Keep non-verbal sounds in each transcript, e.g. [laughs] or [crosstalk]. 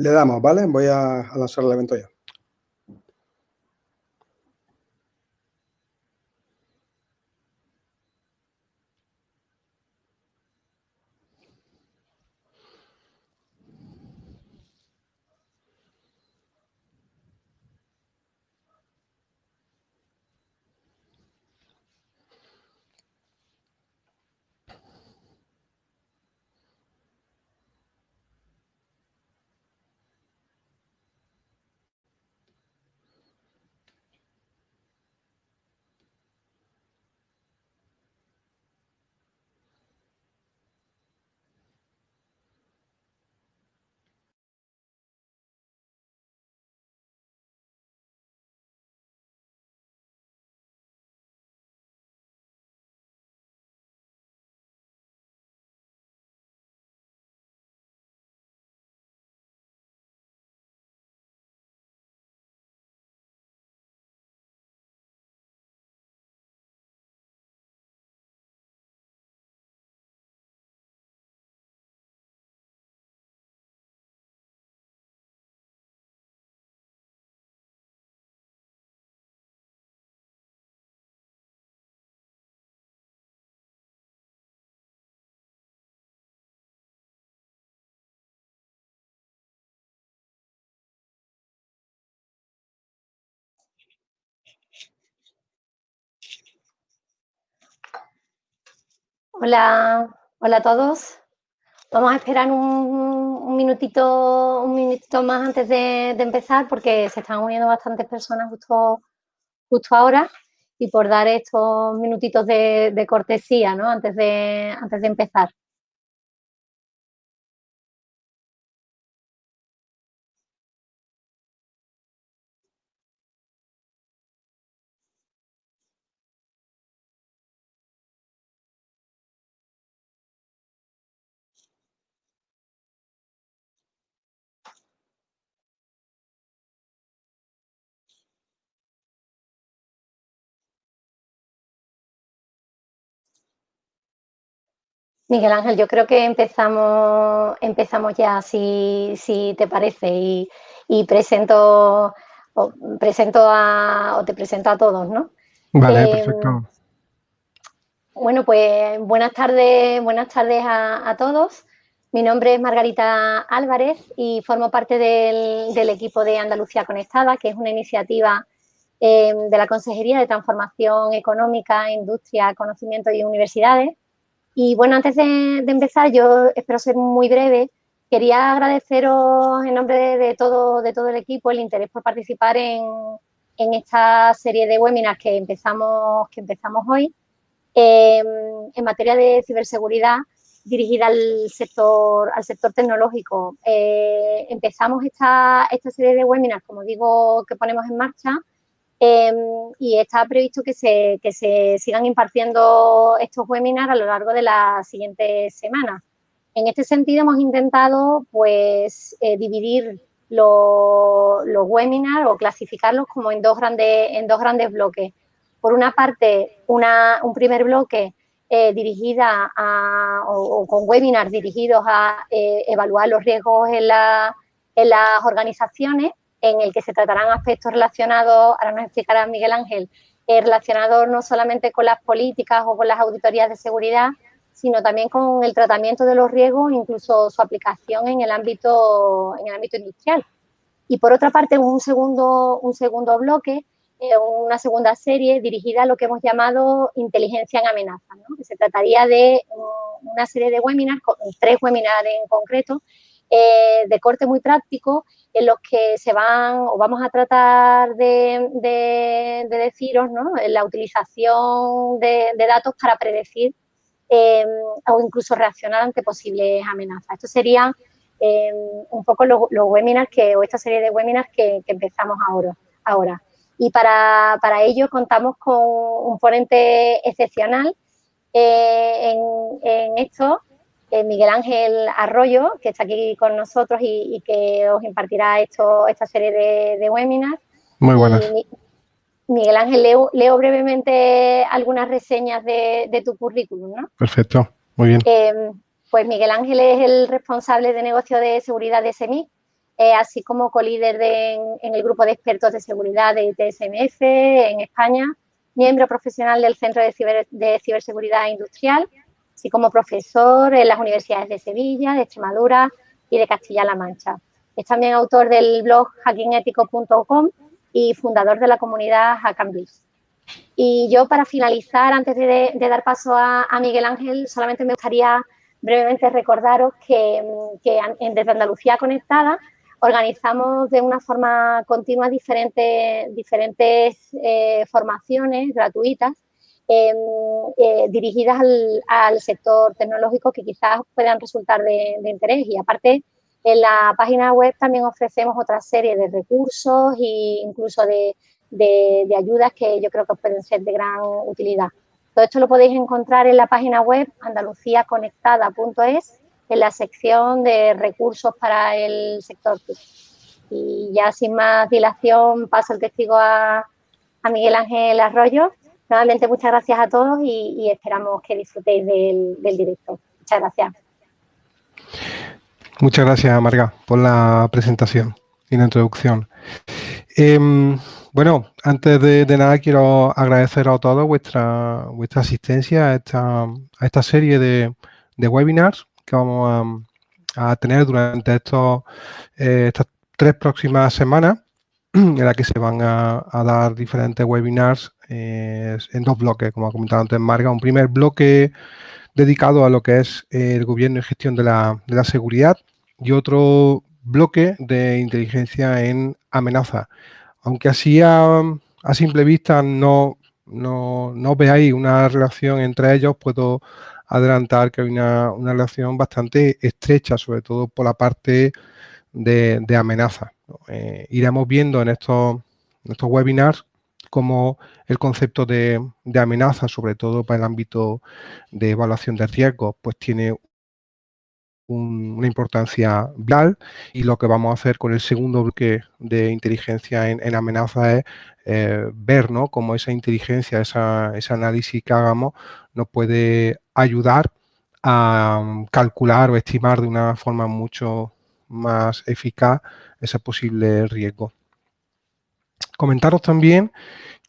Le damos, ¿vale? Voy a, lanzar el evento ya. Hola, hola a todos. Vamos a esperar un, minutito, un minutito más antes de, empezar porque se están uniendo bastantes personas justo, justo ahora y por dar estos minutitos de, de cortesía, ¿no? Antes de, antes de empezar. Miguel Ángel, yo creo que empezamos, empezamos ya, si, te parece, y, presento, o, presento a, o te presento a todos, ¿no? Vale, em, perfecto. Bueno, pues buenas tardes, buenas tardes a, todos. Mi nombre es Margarita Álvarez y formo parte del, equipo de Andalucía Conectada, que es una iniciativa em, de la Consejería de Transformación Económica, Industria, Conocimiento y Universidades y bueno, antes de, empezar, yo espero ser muy breve. Quería agradeceros en nombre de, todo, de todo el equipo el interés por participar en, esta serie de webinars que empezamos, que empezamos hoy em, en materia de ciberseguridad dirigida al sector, al sector tecnológico. Eh, empezamos esta serie de webinars, como digo, que ponemos en marcha Em, y está previsto que se, que se sigan impartiendo estos webinars a lo largo de las siguientes semanas. En este sentido, hemos intentado pues, eh, dividir los, los webinars o clasificarlos como en dos grandes, en dos grandes bloques. Por una parte, una, un primer bloque eh, dirigida a, o, con webinars dirigidos a eh, evaluar los riesgos en, la, en las organizaciones en el que se tratarán aspectos relacionados, ahora nos explicará Miguel Ángel, eh, relacionados no solamente con las políticas o con las auditorías de seguridad, sino también con el tratamiento de los riesgos, incluso su aplicación en el ámbito, en el ámbito industrial. Y por otra parte, un segundo, un segundo bloque, eh, una segunda serie dirigida a lo que hemos llamado inteligencia en amenaza, que se trataría de una serie de webinars, tres webinars en concreto, eh, de corte muy práctico en los que se van o vamos a tratar de, deciros ¿no? la utilización de, datos para predecir em, o incluso reaccionar ante posibles amenazas. Esto sería em, un poco los, webinars que, o esta serie de webinars que, empezamos ahora. Y para, ello contamos con un ponente excepcional eh, en esto, eh, Miguel Ángel Arroyo, que está aquí con nosotros y, que os impartirá esto, esta serie de, webinars. Muy buenas. Miguel Ángel, leo, brevemente algunas reseñas de, tu currículum, ¿no? Perfecto, muy bien. Em, pues Miguel Ángel es el responsable de negocio de seguridad de SEMI, así como colíder en, en, el grupo de expertos de seguridad de TSMF en España, miembro profesional del Centro de, de Ciberseguridad Industrial, así como profesor en las universidades de Sevilla, de Extremadura y de Castilla-La Mancha. Es también autor del blog hackingetico.com y fundador de la comunidad Hackambis. Y yo, para finalizar, antes de, dar paso a, Miguel Ángel, solamente me gustaría brevemente recordaros que, en, desde Andalucía Conectada organizamos de una forma continua diferentes, diferentes eh, formaciones gratuitas em, eh, dirigidas al, sector tecnológico que quizás puedan resultar de, interés. Y aparte, en la página web también ofrecemos otra serie de recursos e incluso de, ayudas que yo creo que pueden ser de gran utilidad. Todo esto lo podéis encontrar en la página web andaluciaconectada.es en la sección de recursos para el sector Y ya sin más dilación paso el testigo a, Miguel Ángel Arroyo. Nuevamente muchas gracias a todos y, esperamos que disfrutéis del, directo. Muchas gracias. Muchas gracias, Marga, por la presentación y la introducción. Em, bueno, antes de, nada quiero agradecer a todos vuestra, vuestra asistencia a esta, a esta serie de, webinars que vamos a, tener durante estos, eh, estas tres próximas semanas, [clears throat] en las que se van a, dar diferentes webinars eh, en dos bloques, como ha comentado antes Marga. Un primer bloque dedicado a lo que es el gobierno y gestión de la, de la seguridad, y otro bloque de inteligencia en amenaza. Aunque así a, simple vista no, no, veáis una relación entre ellos, puedo adelantar que hay una, relación bastante estrecha, sobre todo por la parte de, amenaza. Eh, iremos viendo en estos, estos webinars cómo el concepto de, amenaza, sobre todo para el ámbito de evaluación de riesgos, pues tiene una importancia vital y lo que vamos a hacer con el segundo bloque de inteligencia en, amenaza es eh, ver ¿no? cómo esa inteligencia, ese análisis que hagamos nos puede ayudar a um, calcular o estimar de una forma mucho más eficaz ese posible riesgo. Comentaros también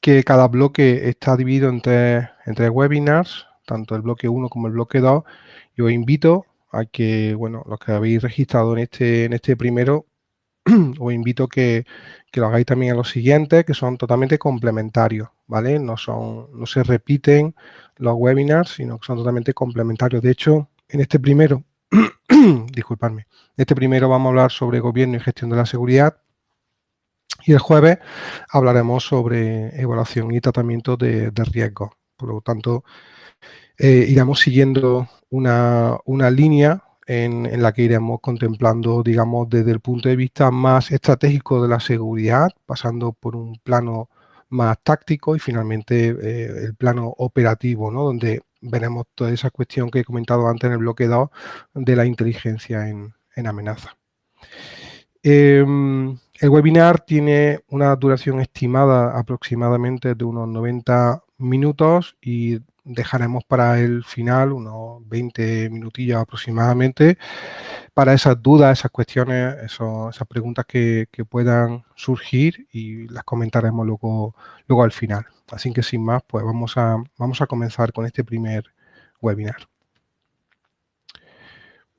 que cada bloque está dividido entre, entre webinars, tanto el bloque 1 como el bloque 2, y os invito a que, bueno, los que habéis registrado en este, en este primero, [clears throat] os invito que, que lo hagáis también en los siguientes, que son totalmente complementarios, ¿vale? No, son, no se repiten los webinars, sino que son totalmente complementarios. De hecho, en este primero, [clears throat] disculpadme, en este primero vamos a hablar sobre gobierno y gestión de la seguridad, y el jueves hablaremos sobre evaluación y tratamiento de, de riesgos. Por lo tanto, eh, iremos siguiendo una, línea en, la que iremos contemplando, digamos, desde el punto de vista más estratégico de la seguridad, pasando por un plano más táctico y finalmente eh, el plano operativo, ¿no? donde veremos toda esa cuestión que he comentado antes en el bloque 2 de la inteligencia en, amenaza. Em, el webinar tiene una duración estimada aproximadamente de unos 90 minutos y dejaremos para el final unos 20 minutillos aproximadamente para esas dudas, esas cuestiones, esas preguntas que, puedan surgir y las comentaremos luego, luego al final. Así que sin más, pues vamos a, vamos a comenzar con este primer webinar.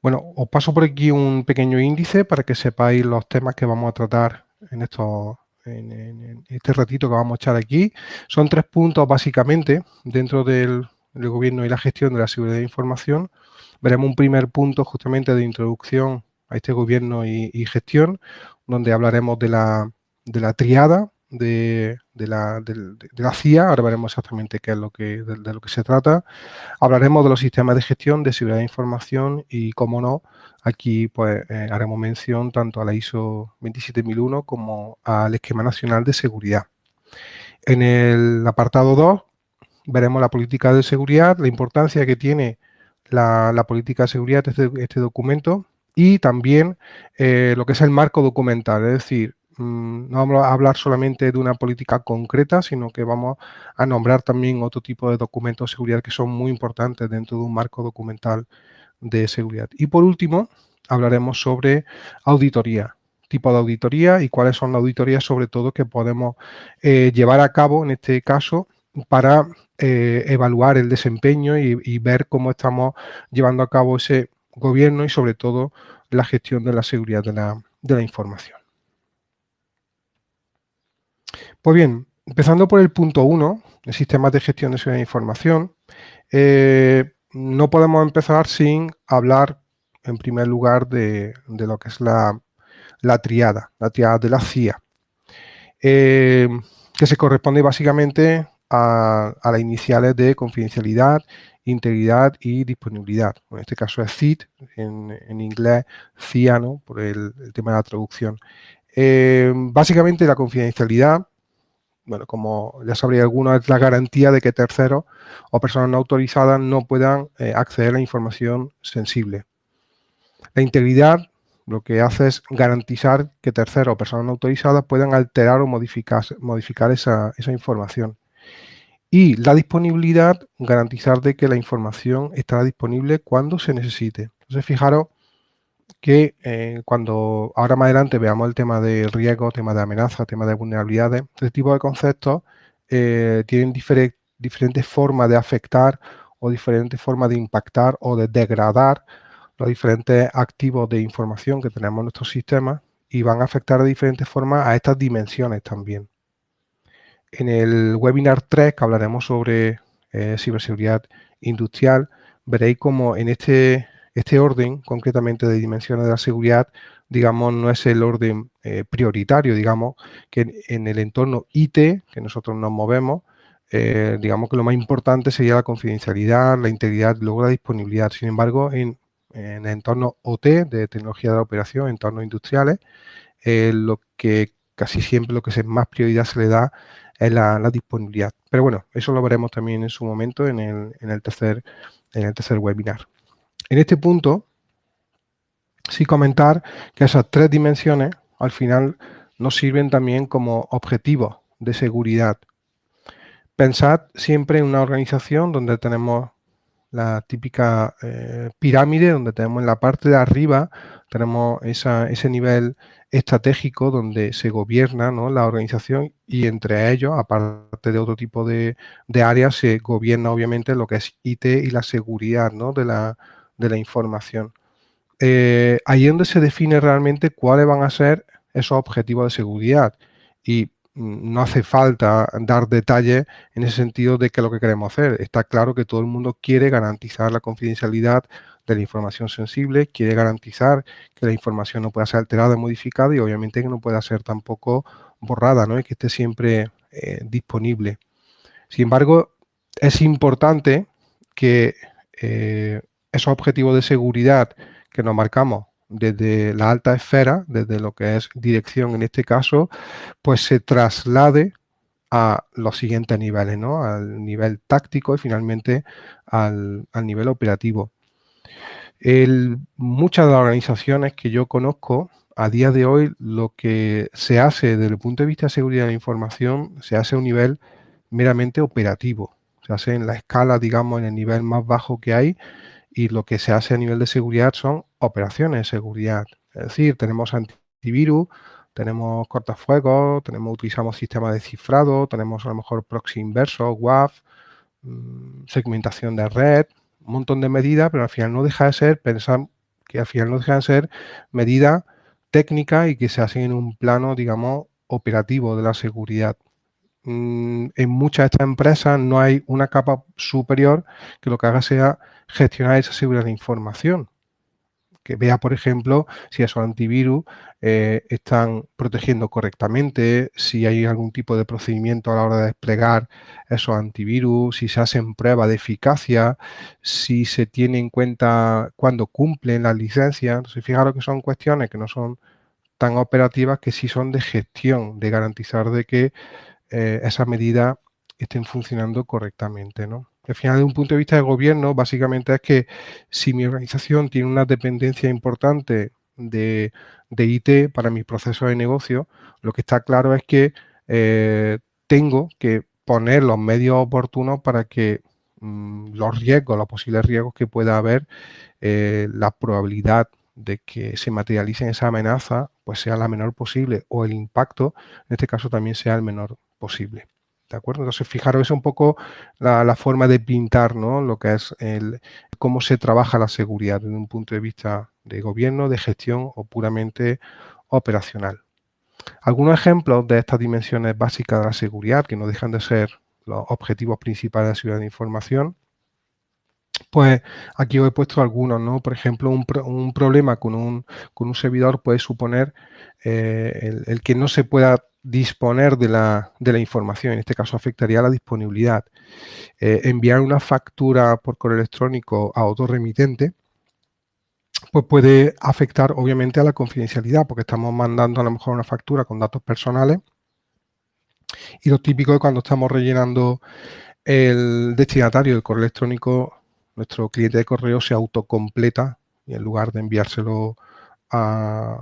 Bueno, os paso por aquí un pequeño índice para que sepáis los temas que vamos a tratar en estos en, este ratito que vamos a echar aquí. Son tres puntos básicamente dentro del, gobierno y la gestión de la seguridad de información. Veremos un primer punto justamente de introducción a este gobierno y, gestión, donde hablaremos de la, de la triada de, la, de, CIA, ahora veremos exactamente qué es lo que, de, lo que se trata. Hablaremos de los sistemas de gestión de seguridad de información y, como no, aquí pues eh, haremos mención tanto a la ISO 27001 como al Esquema Nacional de Seguridad. En el apartado 2 veremos la política de seguridad, la importancia que tiene la, política de seguridad de este, este documento y también eh, lo que es el marco documental, es decir, no vamos a hablar solamente de una política concreta, sino que vamos a nombrar también otro tipo de documentos de seguridad que son muy importantes dentro de un marco documental de seguridad. Y por último, hablaremos sobre auditoría, tipos de auditoría y cuáles son las auditorías sobre todo que podemos eh, llevar a cabo en este caso para eh, evaluar el desempeño y, ver cómo estamos llevando a cabo ese gobierno y sobre todo la gestión de la seguridad de la, información. Pues bien, empezando por el punto 1, el sistema de gestión de seguridad de información, eh, no podemos empezar sin hablar en primer lugar de, lo que es la, triada, la triada de la CIA, eh, que se corresponde básicamente a, las iniciales de confidencialidad, integridad y disponibilidad. En este caso es CIT, en, inglés CIA, por el, tema de la traducción. Eh, básicamente la confidencialidad, bueno, como ya sabría alguno, es la garantía de que terceros o personas no autorizadas no puedan eh, acceder a información sensible. La integridad lo que hace es garantizar que terceros o personas no autorizadas puedan alterar o modificar, modificar esa, esa información. Y la disponibilidad, garantizar de que la información estará disponible cuando se necesite. Entonces, fijaros que eh, cuando ahora más adelante veamos el tema de riesgo, tema de amenaza, tema de vulnerabilidades, este tipo de conceptos eh, tienen diferentes formas de afectar o diferentes formas de impactar o de degradar los diferentes activos de información que tenemos en nuestros sistemas y van a afectar de diferentes formas a estas dimensiones también. En el webinar 3, que hablaremos sobre eh, ciberseguridad industrial, veréis como en este, este orden, concretamente de dimensiones de la seguridad, digamos, no es el orden eh, prioritario, digamos, que en, el entorno IT, que nosotros nos movemos, eh, digamos que lo más importante sería la confidencialidad, la integridad, luego la disponibilidad. Sin embargo, en, el entorno OT, de tecnología de la operación, entornos industriales, lo que casi siempre lo que se, más prioridad se le da es la, disponibilidad. Pero bueno, eso lo veremos también en su momento en el tercer webinar. En este punto, sí comentar que esas tres dimensiones al final nos sirven también como objetivos de seguridad. Pensad siempre en una organización donde tenemos la típica eh, pirámide, donde tenemos en la parte de arriba, tenemos ese nivel estratégico donde se gobierna la organización y entre ellos, aparte de otro tipo de, áreas, se gobierna obviamente lo que es IT y la seguridad de, la, de, la, información. Eh, ahí es donde se define realmente cuáles van a ser esos objetivos de seguridad y no hace falta dar detalles en ese sentido de qué es lo que queremos hacer. Está claro que todo el mundo quiere garantizar la confidencialidad de la información sensible, quiere garantizar que la información no pueda ser alterada, modificada y obviamente que no pueda ser tampoco borrada, ¿no? Y que esté siempre eh, disponible. Sin embargo, es importante que eh, esos objetivos de seguridad que nos marcamos desde la alta esfera, desde lo que es dirección en este caso, pues se traslade a los siguientes niveles, ¿no? Al nivel táctico y finalmente al nivel operativo muchas de las organizaciones que yo conozco, a día de hoy, lo que se hace desde el punto de vista de seguridad de la información, se hace a un nivel meramente operativo. Se hace en la escala, digamos, en el nivel más bajo que hay y lo que se hace a nivel de seguridad son operaciones de seguridad. Es decir, tenemos antivirus, tenemos cortafuegos, tenemos, utilizamos sistemas de cifrado, tenemos a lo mejor proxy inverso, WAF, mm, segmentación de red, un montón de medidas, pero al final no deja de ser, pensar que al final no deja de ser medidas técnicas y que se hacen en un plano, digamos, operativo de la seguridad. Mm, en muchas de estas empresas no hay una capa superior que lo que haga sea gestionar esa seguridad de información que vea, por ejemplo, si esos antivirus eh, están protegiendo correctamente, si hay algún tipo de procedimiento a la hora de desplegar esos antivirus, si se hacen pruebas de eficacia, si se tiene en cuenta cuando cumplen las licencias. Entonces, fijaros que son cuestiones que no son tan operativas que sí son de gestión, de garantizar de que eh, esas medidas estén funcionando correctamente, ¿no? Al final, de un punto de vista de gobierno, básicamente es que si mi organización tiene una dependencia importante de, IT para mis procesos de negocio, lo que está claro es que eh, tengo que poner los medios oportunos para que mm, los riesgos, los posibles riesgos que pueda haber, eh, la probabilidad de que se materialice esa amenaza pues sea la menor posible o el impacto, en este caso, también sea el menor posible. ¿De acuerdo? Entonces, fijaros, es un poco la, forma de pintar ¿no? lo que es el, cómo se trabaja la seguridad desde un punto de vista de gobierno, de gestión o puramente operacional. Algunos ejemplos de estas dimensiones básicas de la seguridad, que no dejan de ser los objetivos principales de la seguridad de información, pues aquí os he puesto algunos, ¿no? Por ejemplo, un, problema con un, con un, servidor puede suponer eh, el, que no se pueda disponer de la, de la, información, en este caso afectaría a la disponibilidad. Eh, enviar una factura por correo electrónico a otro remitente, pues puede afectar obviamente a la confidencialidad, porque estamos mandando a lo mejor una factura con datos personales y lo típico es cuando estamos rellenando el destinatario del correo electrónico nuestro cliente de correo se autocompleta y en lugar de enviárselo a,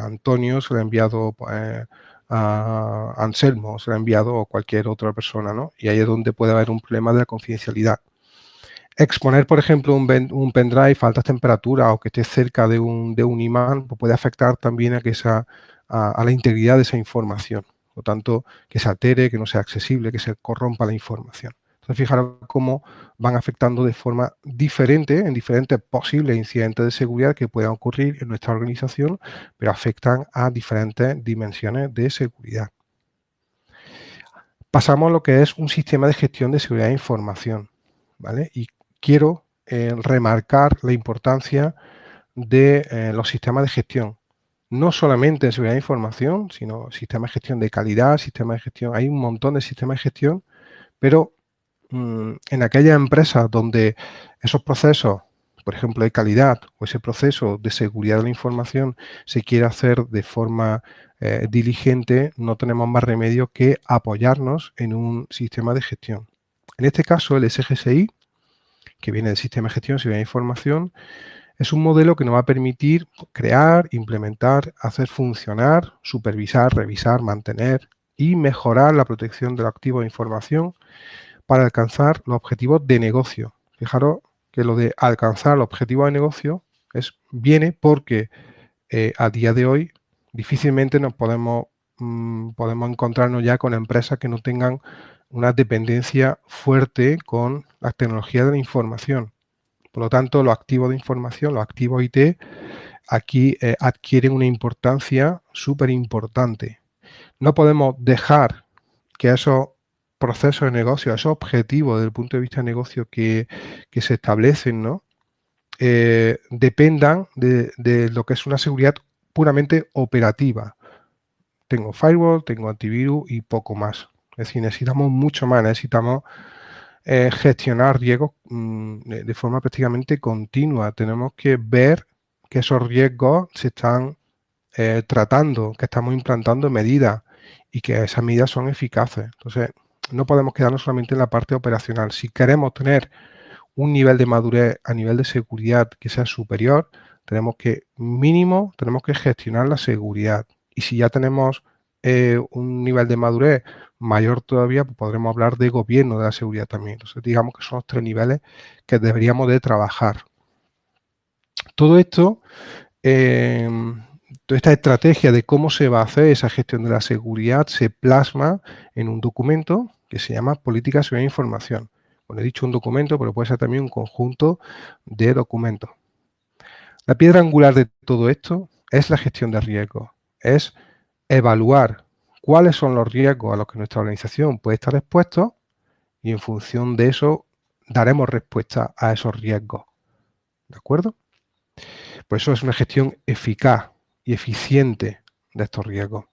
Antonio, se lo ha enviado pues, a Anselmo, se lo ha enviado a cualquier otra persona, ¿no? Y ahí es donde puede haber un problema de la confidencialidad. Exponer, por ejemplo, un, pendrive a altas temperaturas o que esté cerca de un, de un imán pues puede afectar también a, que esa, a, la integridad de esa información. Por tanto, que se altere, que no sea accesible, que se corrompa la información. Fijaros cómo van afectando de forma diferente en diferentes posibles incidentes de seguridad que puedan ocurrir en nuestra organización, pero afectan a diferentes dimensiones de seguridad. Pasamos a lo que es un sistema de gestión de seguridad de información. ¿vale? Y quiero eh, remarcar la importancia de eh, los sistemas de gestión. No solamente en seguridad de información, sino sistemas de gestión de calidad, sistemas de gestión. Hay un montón de sistemas de gestión, pero Mm, en aquellas empresas donde esos procesos, por ejemplo, de calidad o ese proceso de seguridad de la información se quiere hacer de forma eh, diligente, no tenemos más remedio que apoyarnos en un sistema de gestión. En este caso, el SGSI, que viene del sistema de gestión seguridad de información, es un modelo que nos va a permitir crear, implementar, hacer funcionar, supervisar, revisar, mantener y mejorar la protección de los activos de información para alcanzar los objetivos de negocio. Fijaros que lo de alcanzar los objetivos de negocio es, viene porque eh, a día de hoy difícilmente nos podemos, mm, podemos encontrarnos ya con empresas que no tengan una dependencia fuerte con las tecnologías de la información. Por lo tanto, los activos de información, los activos IT, aquí eh, adquieren una importancia súper importante. No podemos dejar que esos procesos de negocio, esos objetivos desde el punto de vista de negocio que, se establecen, ¿no? Eh, dependan de, lo que es una seguridad puramente operativa. Tengo firewall, tengo antivirus y poco más. Es decir, necesitamos mucho más, necesitamos eh, gestionar riesgos mm, de, forma prácticamente continua. Tenemos que ver que esos riesgos se están eh, tratando, que estamos implantando medidas y que esas medidas son eficaces. Entonces, no podemos quedarnos solamente en la parte operacional. Si queremos tener un nivel de madurez a nivel de seguridad que sea superior, tenemos que, mínimo, tenemos que gestionar la seguridad. Y si ya tenemos eh, un nivel de madurez mayor todavía, pues podremos hablar de gobierno de la seguridad también. Entonces, digamos que son los tres niveles que deberíamos de trabajar. Todo esto, em, toda esta estrategia de cómo se va a hacer esa gestión de la seguridad se plasma en un documento que se llama Política de Información. Bueno, he dicho un documento, pero puede ser también un conjunto de documentos. La piedra angular de todo esto es la gestión de riesgos, es evaluar cuáles son los riesgos a los que nuestra organización puede estar expuesto y en función de eso daremos respuesta a esos riesgos. ¿De acuerdo? Por eso es una gestión eficaz y eficiente de estos riesgos.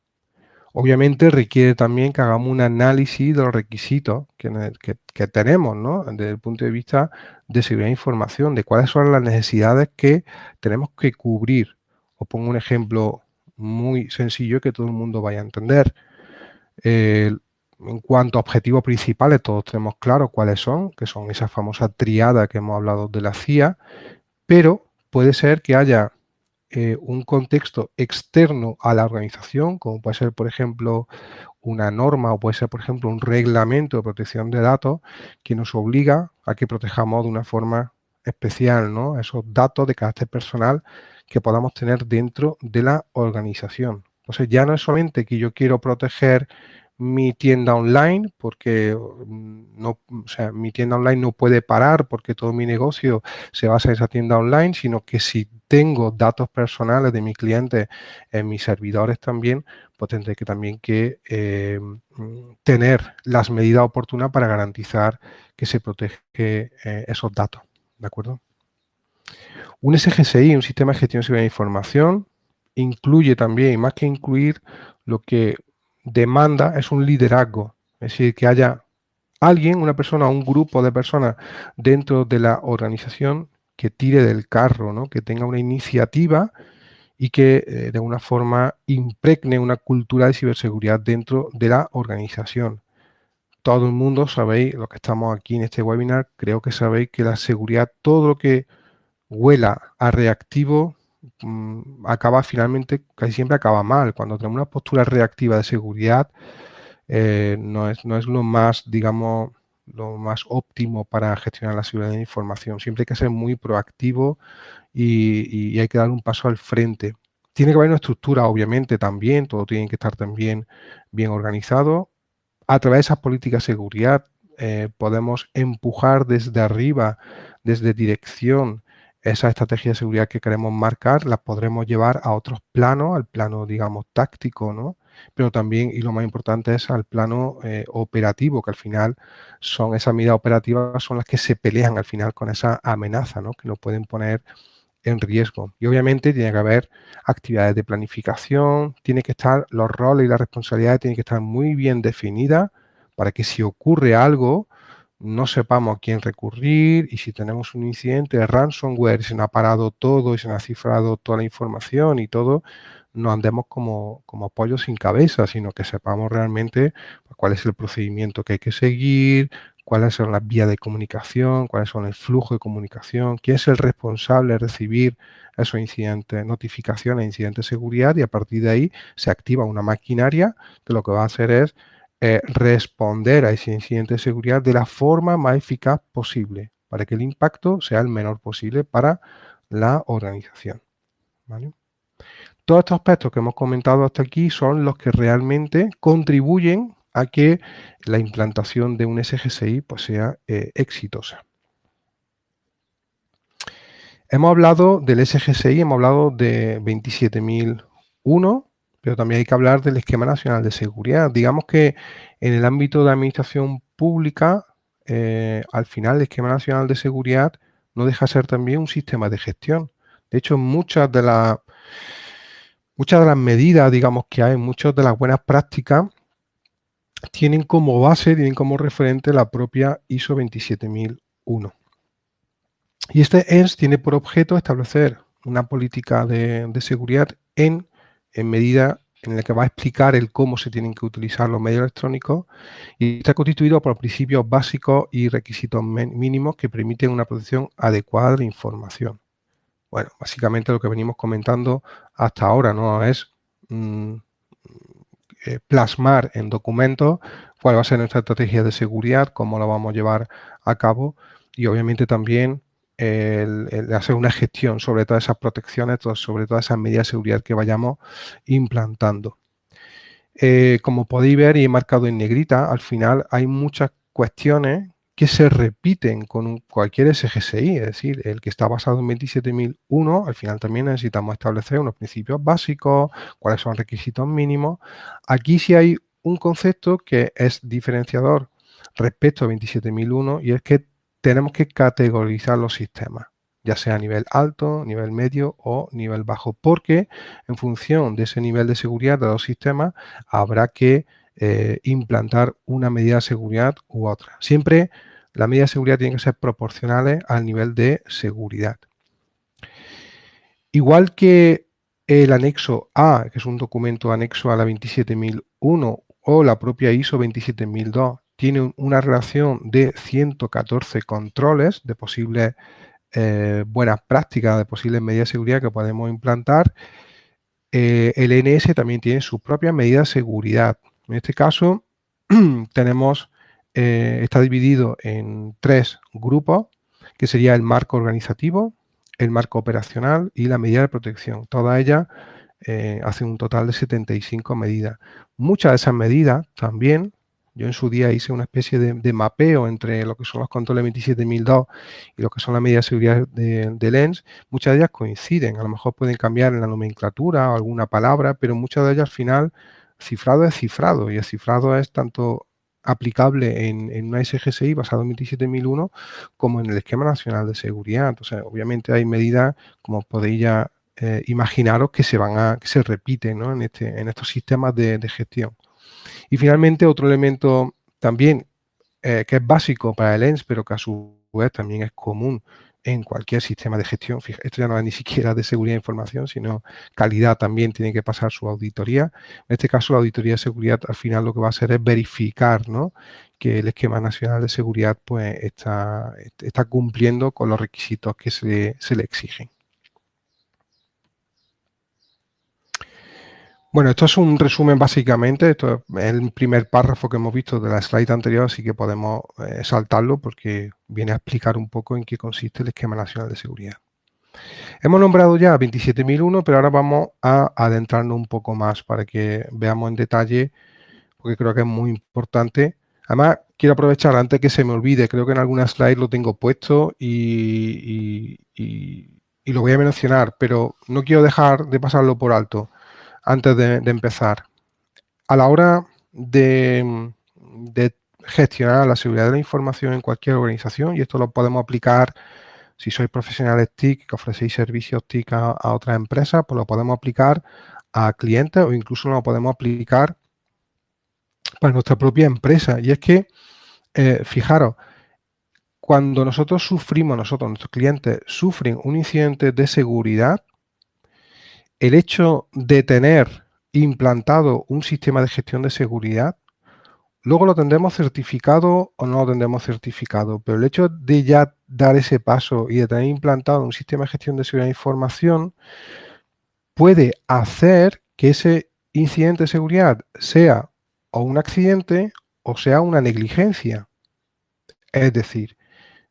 Obviamente requiere también que hagamos un análisis de los requisitos que, tenemos, ¿no? Desde el punto de vista de seguridad de información, de cuáles son las necesidades que tenemos que cubrir. Os pongo un ejemplo muy sencillo que todo el mundo vaya a entender. en cuanto a objetivos principales, todos tenemos claro cuáles son, que son esa famosa triada que hemos hablado de la CIA, pero puede ser que haya eh, un contexto externo a la organización, como puede ser, por ejemplo, una norma o puede ser, por ejemplo, un reglamento de protección de datos que nos obliga a que protejamos de una forma especial ¿no? esos datos de carácter personal que podamos tener dentro de la organización. Entonces ya no es solamente que yo quiero proteger mi tienda online porque mm, no, o sea, mi tienda online no puede parar porque todo mi negocio se basa en esa tienda online, sino que si tengo datos personales de mi cliente en mis servidores también, pues tendré que también que eh, mm, tener las medidas oportunas para garantizar que se protege eh, esos datos. ¿De acuerdo? Un SGSI, un sistema de gestión de información, incluye también, más que incluir, lo que demanda es un liderazgo. Es decir, que haya alguien, una persona, un grupo de personas dentro de la organización que tire del carro, ¿no? que tenga una iniciativa y que eh, de alguna forma impregne una cultura de ciberseguridad dentro de la organización. Todo el mundo sabéis, los que estamos aquí en este webinar, creo que sabéis que la seguridad, todo lo que huela a reactivo, mm, acaba finalmente, casi siempre acaba mal. Cuando tenemos una postura reactiva de seguridad, eh, no, es, no es lo más, digamos, lo más óptimo para gestionar la seguridad de la información. Siempre hay que ser muy proactivo y, hay que dar un paso al frente. Tiene que haber una estructura, obviamente, también, todo tiene que estar también bien organizado. A través de esas políticas de seguridad eh, podemos empujar desde arriba, desde dirección, esa estrategia de seguridad que queremos marcar, la podremos llevar a otros planos, al plano, digamos, táctico, ¿no? Pero también, y lo más importante es al plano eh, operativo, que al final son esas medidas operativas, son las que se pelean al final con esa amenaza, ¿no? Que nos pueden poner en riesgo. Y obviamente tiene que haber actividades de planificación, tiene que estar, los roles y las responsabilidades tienen que estar muy bien definidas para que si ocurre algo, no sepamos a quién recurrir y si tenemos un incidente de ransomware, se nos ha parado todo y se nos ha cifrado toda la información y todo, no andemos como, como sin cabeza, sino que sepamos realmente cuál es el procedimiento que hay que seguir, cuáles son las vías de comunicación, cuáles son el flujo de comunicación, quién es el responsable de recibir esos incidentes, notificaciones de incidentes de seguridad y a partir de ahí se activa una maquinaria que lo que va a hacer es eh, responder a ese incidente de seguridad de la forma más eficaz posible para que el impacto sea el menor posible para la organización. Todos estos aspectos que hemos comentado hasta aquí son los que realmente contribuyen a que la implantación de un SGSI pues, sea eh, exitosa. Hemos hablado del SGSI, hemos hablado de 27001, pero también hay que hablar del Esquema Nacional de Seguridad. Digamos que en el ámbito de administración pública, eh, al final el Esquema Nacional de Seguridad no deja de ser también un sistema de gestión. De hecho, muchas de las muchas de las medidas, digamos, que hay, muchas de las buenas prácticas, tienen como base, tienen como referente la propia ISO 27001. Y este ENS tiene por objeto establecer una política de seguridad en en medida en la que va a explicar el cómo se tienen que utilizar los medios electrónicos y está constituido por principios básicos y requisitos mínimos que permiten una protección adecuada de información. Bueno, básicamente lo que venimos comentando hasta ahora no es mm, eh, plasmar en documentos cuál va a ser nuestra estrategia de seguridad, cómo la vamos a llevar a cabo y obviamente también el, hacer una gestión sobre todas esas protecciones, sobre todas esas medidas de seguridad que vayamos implantando. Eh, como podéis ver y he marcado en negrita, al final hay muchas cuestiones que se repiten con cualquier SGSI, es decir, el que está basado en 27001, al final también necesitamos establecer unos principios básicos, cuáles son requisitos mínimos. Aquí sí hay un concepto que es diferenciador respecto a 27001 y es que tenemos que categorizar los sistemas, ya sea a nivel alto, nivel medio o nivel bajo, porque en función de ese nivel de seguridad de los sistemas habrá que eh, implantar una medida de seguridad u otra. Siempre la medida de seguridad tiene que ser proporcionales al nivel de seguridad. Igual que el anexo A, que es un documento anexo a la 27001 o la propia ISO 27002, tiene una relación de 114 controles de posibles eh, buenas prácticas, de posibles medidas de seguridad que podemos implantar. Eh, el NS también tiene su propia medida de seguridad. En este caso, [clears throat] tenemos, eh, está dividido en tres grupos, que sería el marco organizativo, el marco operacional y la medida de protección. Todas ellas eh, hacen un total de 75 medidas. Muchas de esas medidas también, yo en su día hice una especie de, mapeo entre lo que son los controles 27002 y lo que son las medidas de seguridad de, Lens, muchas de ellas coinciden, a lo mejor pueden cambiar en la nomenclatura o alguna palabra, pero muchas de ellas al final cifrado es cifrado y el cifrado es tanto aplicable en, en, una SGSI basado en 27001 como en el esquema nacional de seguridad. Entonces, obviamente hay medidas, como podéis ya eh, imaginaros, que se van a, que se repiten en, este, en estos sistemas de, gestión. Y finalmente, otro elemento también eh, que es básico para el ENS, pero que a su vez también es común en cualquier sistema de gestión. esto ya no es ni [laughs] siquiera de seguridad de información, sino calidad también tiene que pasar su auditoría. En este caso, la auditoría de seguridad al final lo que va a hacer es verificar que el esquema nacional de seguridad pues, está, está cumpliendo con los requisitos que se, se le exigen. Bueno, esto es un resumen básicamente, esto es el primer párrafo que hemos visto de la slide anterior, así que podemos eh, saltarlo porque viene a explicar un poco en qué consiste el Esquema Nacional de Seguridad. Hemos nombrado ya 27.001, pero ahora vamos a adentrarnos un poco más para que veamos en detalle, porque creo que es muy importante. Además, quiero aprovechar antes que se me olvide, creo que en alguna slide lo tengo puesto y lo voy a mencionar, pero no quiero dejar de pasarlo por alto antes de, empezar. A la hora de, gestionar la seguridad de la información en cualquier organización, y esto lo podemos aplicar si sois profesionales TIC que ofrecéis servicios TIC a, otras empresas, pues lo podemos aplicar a clientes o incluso lo podemos aplicar para nuestra propia empresa. Y es que, eh, fijaros, cuando nosotros sufrimos, nosotros, nuestros clientes, sufren un incidente de seguridad, el hecho de tener implantado un sistema de gestión de seguridad, luego lo tendremos certificado o no lo tendremos certificado, pero el hecho de ya dar ese paso y de tener implantado un sistema de gestión de seguridad de información puede hacer que ese incidente de seguridad sea o un accidente o sea una negligencia. Es decir,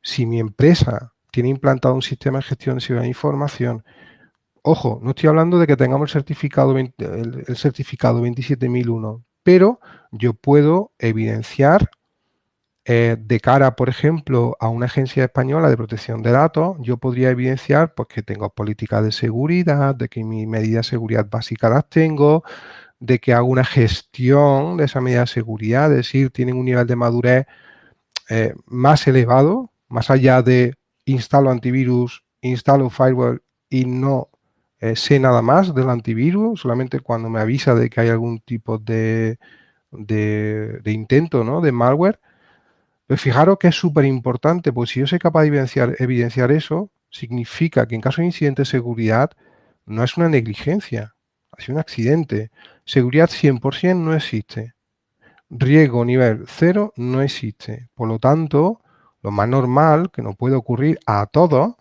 si mi empresa tiene implantado un sistema de gestión de seguridad de información Ojo, no estoy hablando de que tengamos el certificado, el, certificado 27001, pero yo puedo evidenciar eh, de cara, por ejemplo, a una agencia española de protección de datos, yo podría evidenciar pues, que tengo políticas de seguridad, de que mis medidas de seguridad básicas las tengo, de que hago una gestión de esa medida de seguridad, es decir, tienen un nivel de madurez eh, más elevado, más allá de instalo antivirus, instalo firewall y no eh, sé nada más del antivirus, solamente cuando me avisa de que hay algún tipo de, de, intento ¿no? de malware. Pues fijaros que es súper importante, pues si yo soy capaz de evidenciar, evidenciar eso, significa que en caso de incidente de seguridad no es una negligencia, ha sido un accidente. Seguridad 100% no existe. Riesgo nivel 0 no existe. Por lo tanto, lo más normal que nos puede ocurrir a todos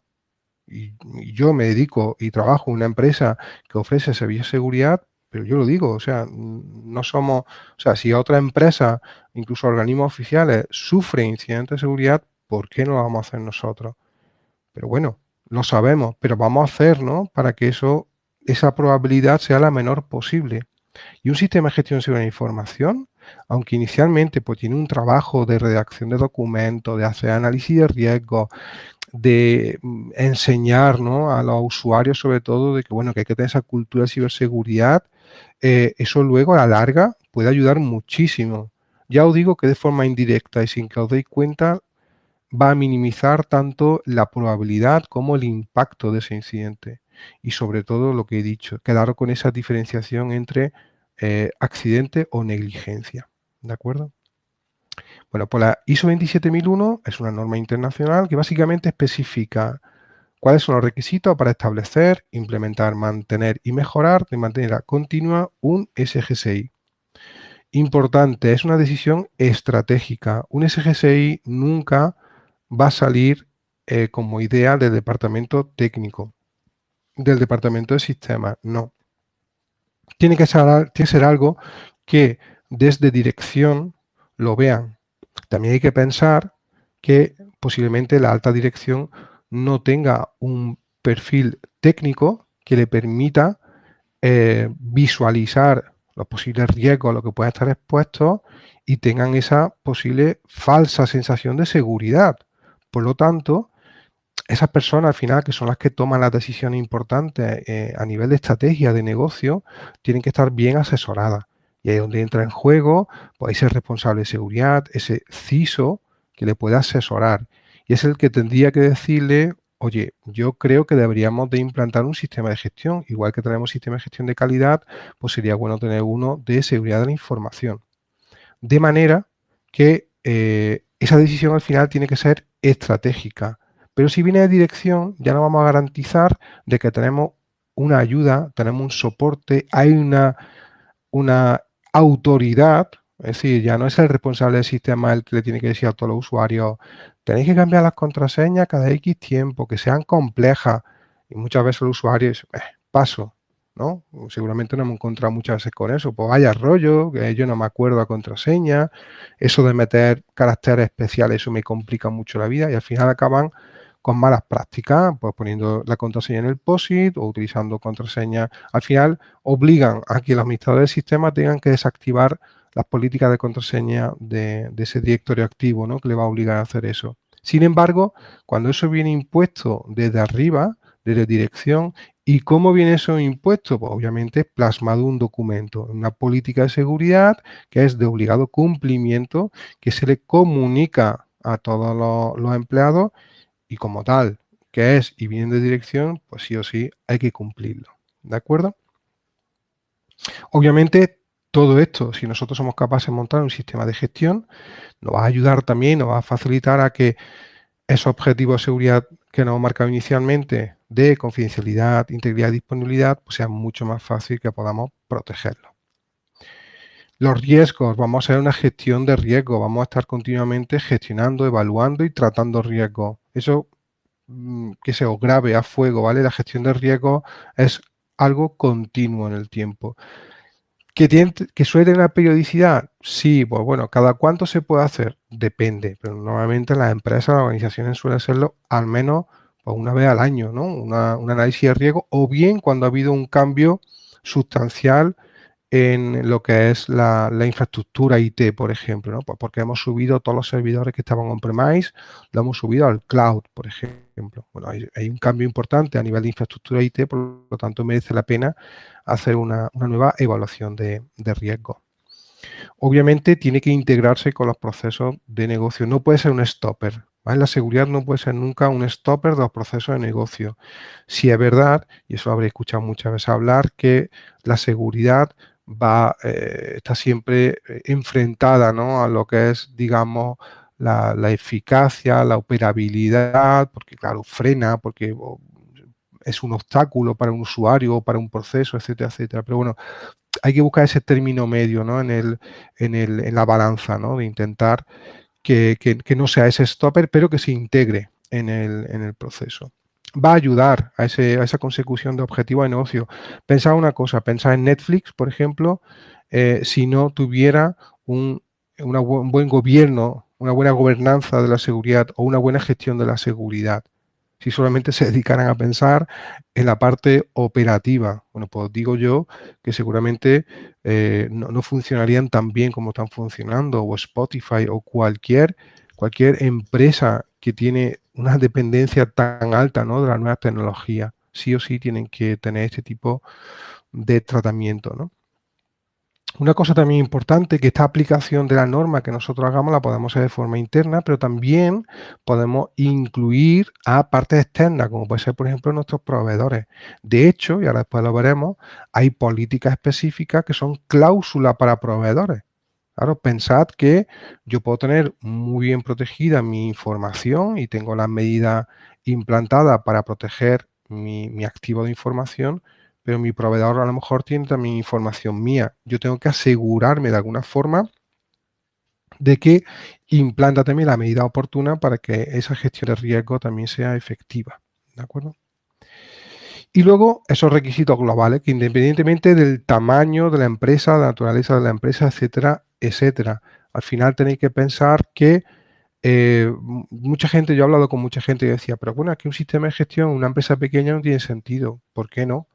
y, yo me dedico y trabajo en una empresa que ofrece servicios de seguridad, pero yo lo digo, o sea, no somos, o sea, si otra empresa, incluso organismos oficiales, sufren incidentes de seguridad, ¿por qué no lo vamos a hacer nosotros? Pero bueno, lo sabemos, pero vamos a hacer, ¿no? Para que eso, esa probabilidad sea la menor posible. Y un sistema de gestión de información, aunque inicialmente pues, tiene un trabajo de redacción de documentos, de hacer análisis de riesgos, de mm, enseñar a los usuarios sobre todo de que, bueno, que hay que tener esa cultura de ciberseguridad, eh, eso luego a la larga puede ayudar muchísimo. Ya os digo que de forma indirecta y sin que os deis cuenta va a minimizar tanto la probabilidad como el impacto de ese incidente. Y sobre todo lo que he dicho, quedar con esa diferenciación entre eh, accidente o negligencia. ¿De acuerdo? Bueno, pues la ISO 27001 es una norma internacional que básicamente especifica cuáles son los requisitos para establecer, implementar, mantener y mejorar de manera continua un SGSI. Importante, es una decisión estratégica. Un SGSI nunca va a salir eh, como idea del departamento técnico, del departamento de sistemas, no. Tiene que ser, tiene que ser algo que desde dirección lo vean también hay que pensar que posiblemente la alta dirección no tenga un perfil técnico que le permita eh, visualizar los posibles riesgos a los que pueden estar expuestos y tengan esa posible falsa sensación de seguridad. Por lo tanto, esas personas al final, que son las que toman las decisiones importantes eh, a nivel de estrategia de negocio, tienen que estar bien asesoradas. Y ahí es donde entra en juego pues, ese responsable de seguridad, ese CISO que le puede asesorar. Y es el que tendría que decirle, oye, yo creo que deberíamos de implantar un sistema de gestión. Igual que tenemos sistema de gestión de calidad, pues sería bueno tener uno de seguridad de la información. De manera que eh, esa decisión al final tiene que ser estratégica. Pero si viene de dirección, ya no vamos a garantizar de que tenemos una ayuda, tenemos un soporte, hay una, una autoridad, es decir, ya no es el responsable del sistema el que le tiene que decir a todos los usuarios, tenéis que cambiar las contraseñas cada X tiempo, que sean complejas. Y muchas veces el usuario dice, eh, paso, ¿no? Seguramente no hemos encontrado muchas veces con eso. Pues vaya rollo, que yo no me acuerdo a contraseña, eso de meter caracteres especiales, eso me complica mucho la vida y al final acaban con malas prácticas, pues poniendo la contraseña en el POSIT o utilizando contraseñas. Al final obligan a que los administradores del sistema tengan que desactivar las políticas de contraseña de, ese directorio activo, ¿no? que le va a obligar a hacer eso. Sin embargo, cuando eso viene impuesto desde arriba, desde dirección, ¿y cómo viene eso impuesto? Pues obviamente plasmado un documento, una política de seguridad que es de obligado cumplimiento, que se le comunica a todos los empleados y como tal que es y viene de dirección, pues sí o sí hay que cumplirlo. ¿De acuerdo? Obviamente todo esto, si nosotros somos capaces de montar un sistema de gestión, nos va a ayudar también, nos va a facilitar a que esos objetivos de seguridad que nos hemos marcado inicialmente de confidencialidad, integridad y disponibilidad, pues sea mucho más fácil que podamos protegerlo. Los riesgos, vamos a hacer una gestión de riesgo, vamos a estar continuamente gestionando, evaluando y tratando riesgos. Eso mm, que se os grave a fuego, ¿vale? La gestión de riesgo es algo continuo en el tiempo. ¿Que, tiene, ¿Que suele tener una periodicidad? Sí, pues bueno, ¿cada cuánto se puede hacer? Depende, pero normalmente las empresas, las organizaciones suelen hacerlo al menos pues, una vez al año, ¿no? un análisis de riesgo, o bien cuando ha habido un cambio sustancial en lo que es la, infraestructura IT, por ejemplo, ¿no? Pues porque hemos subido todos los servidores que estaban on-premise, lo hemos subido al cloud, por ejemplo. Bueno, hay, un cambio importante a nivel de infraestructura IT, por lo tanto merece la pena hacer una, nueva evaluación de, de riesgo. Obviamente tiene que integrarse con los procesos de negocio, no puede ser un stopper. La seguridad no puede ser nunca un stopper de los procesos de negocio. Si es verdad, y eso lo habré escuchado muchas veces hablar, que la seguridad va, eh, está siempre eh, enfrentada a lo que es, digamos, la, eficacia, la operabilidad, porque claro, frena, porque es un obstáculo para un usuario para un proceso, etcétera, etcétera. Pero bueno, hay que buscar ese término medio ¿no? en, el, en, el, en la balanza, ¿no? de intentar que, que, no sea ese stopper, pero que se integre en el, en el proceso va a ayudar a, esa consecución de objetivos de negocio. Pensad una cosa, pensad en Netflix, por ejemplo, eh, si no tuviera un, buen gobierno, una buena gobernanza de la seguridad o una buena gestión de la seguridad. Si solamente se dedicaran a pensar en la parte operativa. Bueno, pues digo yo que seguramente eh, no, no, funcionarían tan bien como están funcionando, o Spotify o cualquier, cualquier empresa que tiene una dependencia tan alta ¿no? de las nuevas tecnologías. Sí o sí tienen que tener este tipo de tratamiento. ¿no? Una cosa también importante, que esta aplicación de la norma que nosotros hagamos la podemos hacer de forma interna, pero también podemos incluir a partes externas, como puede ser, por ejemplo, nuestros proveedores. De hecho, y ahora después lo veremos, hay políticas específicas que son cláusulas para proveedores. Claro, pensad que yo puedo tener muy bien protegida mi información y tengo las medidas implantadas para proteger mi, activo de información, pero mi proveedor a lo mejor tiene también información mía. Yo tengo que asegurarme de alguna forma de que implanta también la medida oportuna para que esa gestión de riesgo también sea efectiva. ¿De acuerdo? Y luego esos requisitos globales que independientemente del tamaño de la empresa, de la naturaleza de la empresa, etcétera, etcétera, al final tenéis que pensar que eh, mucha gente, yo he hablado con mucha gente y decía, pero bueno, aquí un sistema de gestión, una empresa pequeña no tiene sentido. ¿Por qué no?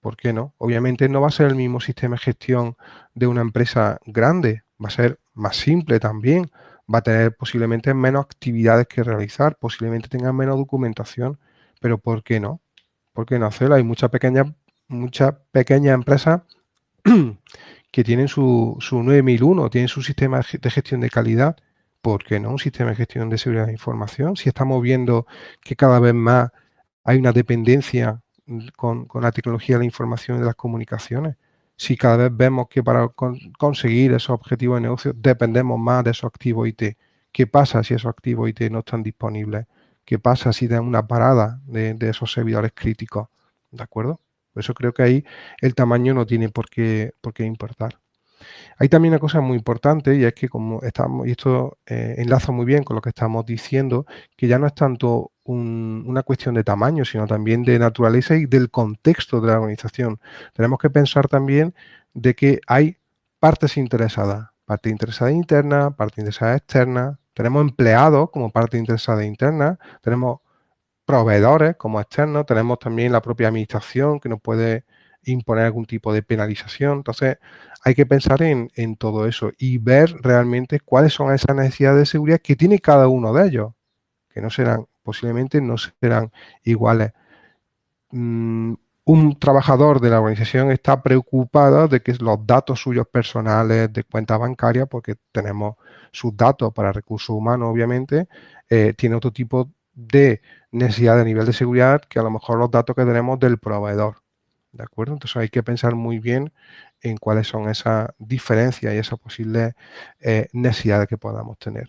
¿Por qué no? Obviamente no va a ser el mismo sistema de gestión de una empresa grande, va a ser más simple también, va a tener posiblemente menos actividades que realizar, posiblemente tenga menos documentación, pero ¿por qué no? ¿Por qué no hacerlo? Hay muchas pequeñas muchas pequeñas empresas [clears throat] que tienen su, su 9001, tienen su sistema de gestión de calidad, ¿por qué no un sistema de gestión de seguridad de información? Si estamos viendo que cada vez más hay una dependencia con, la tecnología de la información y de las comunicaciones, si cada vez vemos que para conseguir esos objetivos de negocio dependemos más de esos activos IT, ¿qué pasa si esos activos IT no están disponibles? ¿Qué pasa si tenemos una parada de, de esos servidores críticos? ¿De acuerdo? Por eso creo que ahí el tamaño no tiene por qué, por qué importar. Hay también una cosa muy importante y es que como estamos, y esto eh, enlaza muy bien con lo que estamos diciendo, que ya no es tanto una cuestión de tamaño, sino también de naturaleza y del contexto de la organización. Tenemos que pensar también de que hay partes interesadas, parte interesada interna, parte interesada externa, tenemos empleados como parte interesada interna, tenemos proveedores como externos, tenemos también la propia administración que nos puede imponer algún tipo de penalización. Entonces, hay que pensar en, todo eso y ver realmente cuáles son esas necesidades de seguridad que tiene cada uno de ellos, que no serán, posiblemente no serán iguales. Mm, un trabajador de la organización está preocupado de que los datos suyos personales de cuenta bancaria, porque tenemos sus datos para recursos humanos, obviamente, eh, tiene otro tipo de necesidad de nivel de seguridad que a lo mejor los datos que tenemos del proveedor. ¿De acuerdo? Entonces hay que pensar muy bien en cuáles son esas diferencias y esas posibles eh, necesidades que podamos tener.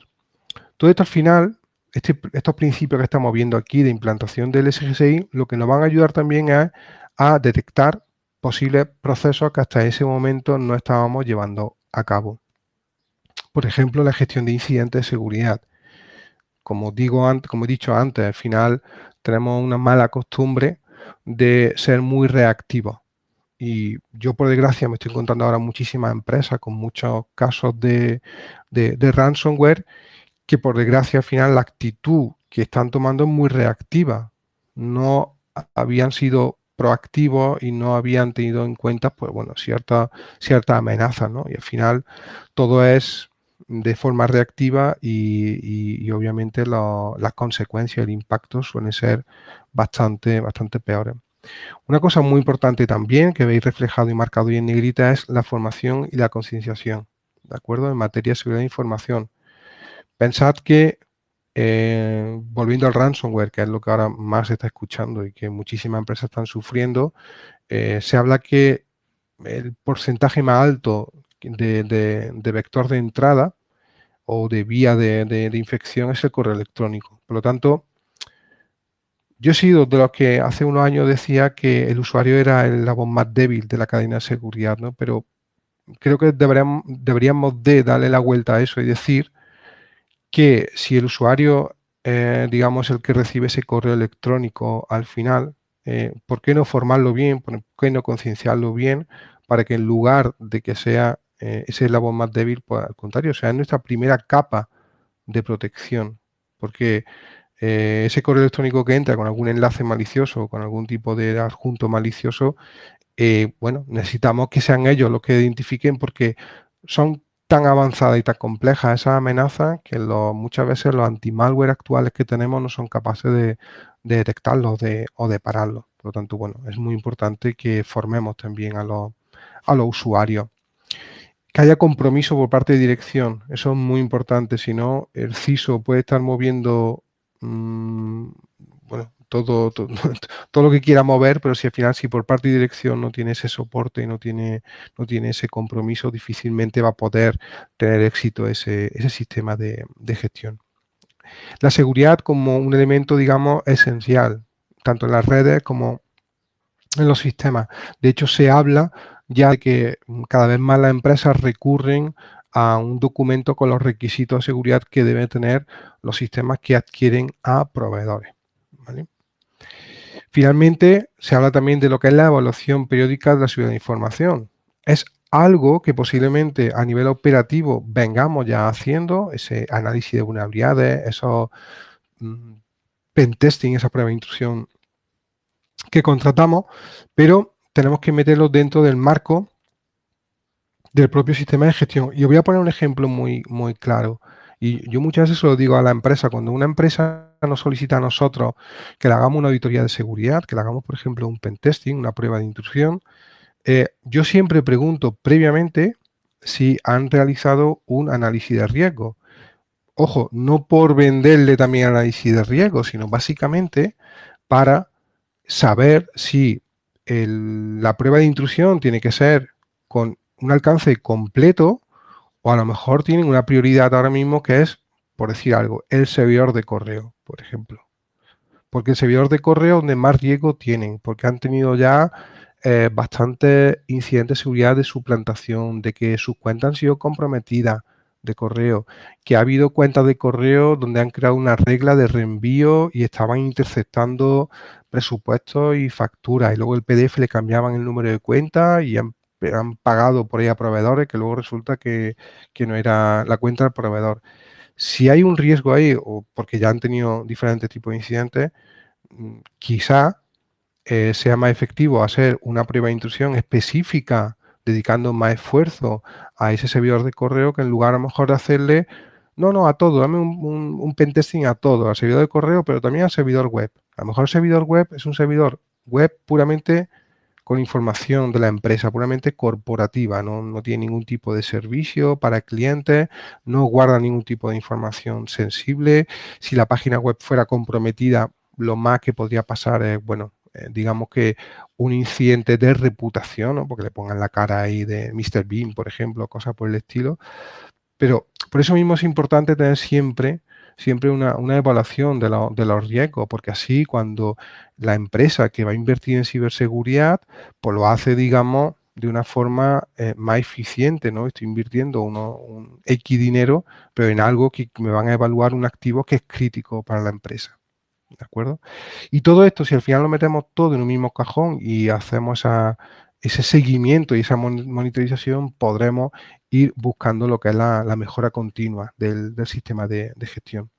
Todo esto al final, este, estos principios que estamos viendo aquí de implantación del SGSI, lo que nos van a ayudar también es a detectar posibles procesos que hasta ese momento no estábamos llevando a cabo. Por ejemplo, la gestión de incidentes de seguridad como, digo, como he dicho antes, al final tenemos una mala costumbre de ser muy reactivos. Y yo, por desgracia, me estoy encontrando ahora muchísimas empresas con muchos casos de, ransomware que, por desgracia, al final la actitud que están tomando es muy reactiva. No habían sido proactivos y no habían tenido en cuenta, pues bueno, cierta, cierta amenaza, ¿no? Y al final todo es de forma reactiva y, obviamente las consecuencias, el impacto suelen ser bastante, bastante peores. Una cosa muy importante también que veis reflejado y marcado hoy en negrita es la formación y la concienciación, ¿de acuerdo? En materia de seguridad de información. Pensad que, eh, volviendo al ransomware, que es lo que ahora más se está escuchando y que muchísimas empresas están sufriendo, eh, se habla que el porcentaje más alto de vector de entrada o de vía de, infección es el correo electrónico. Por lo tanto, yo he sido de los que hace unos años decía que el usuario era el voz más débil de la cadena de seguridad, ¿no? Pero creo que deberíamos, deberíamos de darle la vuelta a eso y decir que si el usuario, eh, digamos, el que recibe ese correo electrónico al final, eh, ¿por qué no formarlo bien? ¿Por qué no concienciarlo bien? Para que en lugar de que sea eh, ese es la voz más débil, pues al contrario, sea, es nuestra primera capa de protección, porque eh, ese correo electrónico que entra con algún enlace malicioso con algún tipo de adjunto malicioso, eh, bueno, necesitamos que sean ellos los que identifiquen porque son tan avanzadas y tan complejas esas amenazas que muchas veces los anti-malware actuales que tenemos no son capaces de, detectarlos o de pararlos. Por lo tanto, bueno, es muy importante que formemos también a a los usuarios que haya compromiso por parte de dirección. Eso es muy importante. Si no, el CISO puede estar moviendo mm, bueno, todo, [laughs] todo, lo que quiera mover, pero si al final, si por parte de dirección no tiene ese soporte y no tiene, no tiene ese compromiso, difícilmente va a poder tener éxito ese, ese sistema de, de gestión. La seguridad como un elemento, digamos, esencial, tanto en las redes como en los sistemas. De hecho, se habla ya que cada vez más las empresas recurren a un documento con los requisitos de seguridad que deben tener los sistemas que adquieren a proveedores. Finalmente, se habla también de lo que es la evaluación periódica de la seguridad de información. Es algo que posiblemente a nivel operativo vengamos ya haciendo, ese análisis de vulnerabilidades, esos mm, pentesting, esa prueba de intrusión que contratamos, pero tenemos que meterlo dentro del marco del propio sistema de gestión. Y os voy a poner un ejemplo muy, muy claro. Y yo muchas veces lo digo a la empresa, cuando una empresa nos solicita a nosotros que le hagamos una auditoría de seguridad, que le hagamos, por ejemplo, un pentesting, una prueba de intrusión, eh, yo siempre pregunto previamente si han realizado un análisis de riesgo. Ojo, no por venderle también análisis de riesgo, sino básicamente para saber si la prueba de intrusión tiene que ser con un alcance completo o a lo mejor tienen una prioridad ahora mismo que es, por decir algo, el servidor de correo, por ejemplo. Porque el servidor de correo donde más riesgo tienen, porque han tenido ya eh, bastantes incidentes de seguridad de suplantación, de que sus cuentas han sido comprometidas de correo, que ha habido cuentas de correo donde han creado una regla de reenvío y estaban interceptando presupuestos y facturas y luego el PDF le cambiaban el número de cuenta y han pagado por ahí a proveedores que luego resulta que, no era la cuenta del proveedor. Si hay un riesgo ahí, o porque ya han tenido diferentes tipos de incidentes, mm, quizá eh, sea más efectivo hacer una prueba de intrusión específica, dedicando más esfuerzo a ese servidor de correo, que en lugar a lo mejor de hacerle, no, no, a todo, dame un, pentesting a todo, al servidor de correo, pero también al servidor web. A lo mejor el servidor web es un servidor web puramente con información de la empresa puramente corporativa, ¿no? tiene ningún tipo de servicio para clientes, no guarda ningún tipo de información sensible. Si la página web fuera comprometida, lo más que podría pasar es, bueno, eh, digamos que un incidente de reputación, porque le pongan la cara ahí de Mr. Bean, por ejemplo, cosas por el estilo. Pero por eso mismo es importante tener siempre siempre una, evaluación de, los riesgos, porque así cuando la empresa que va a invertir en ciberseguridad, pues lo hace, digamos, de una forma eh, más eficiente, ¿no? Estoy invirtiendo uno, un X dinero, pero en algo que me van a evaluar un activo que es crítico para la empresa. ¿De acuerdo? Y todo esto, si al final lo metemos todo en un mismo cajón y hacemos ese seguimiento y esa monitorización, podremos ir buscando lo que es la, mejora continua del, sistema de, gestión.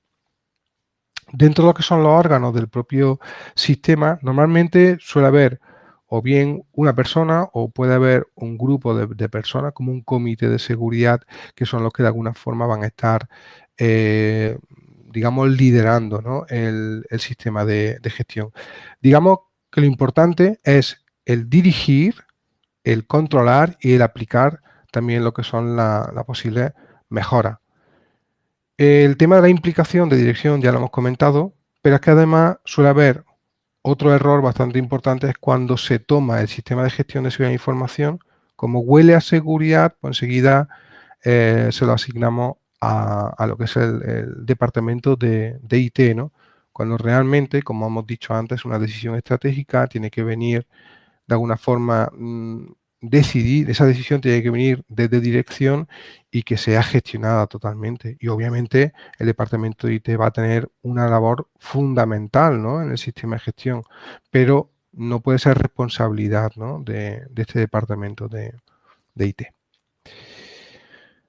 Dentro de lo que son los órganos del propio sistema, normalmente suele haber o bien una persona o puede haber un grupo de, personas como un comité de seguridad que son los que de alguna forma van a estar, eh, digamos, liderando el, sistema de, de gestión. Digamos que lo importante es el dirigir, el controlar y el aplicar también lo que son las la posibles mejoras. El tema de la implicación de dirección ya lo hemos comentado, pero es que además suele haber otro error bastante importante es cuando se toma el sistema de gestión de seguridad de información, como huele a seguridad, pues enseguida eh, se lo asignamos a, lo que es el, departamento de, IT, ¿no? Cuando realmente, como hemos dicho antes, una decisión estratégica tiene que venir de alguna forma mm, decidir, esa decisión tiene que venir desde dirección y que sea gestionada totalmente. Y obviamente el departamento de IT va a tener una labor fundamental en el sistema de gestión, pero no puede ser responsabilidad de, este departamento de, de IT.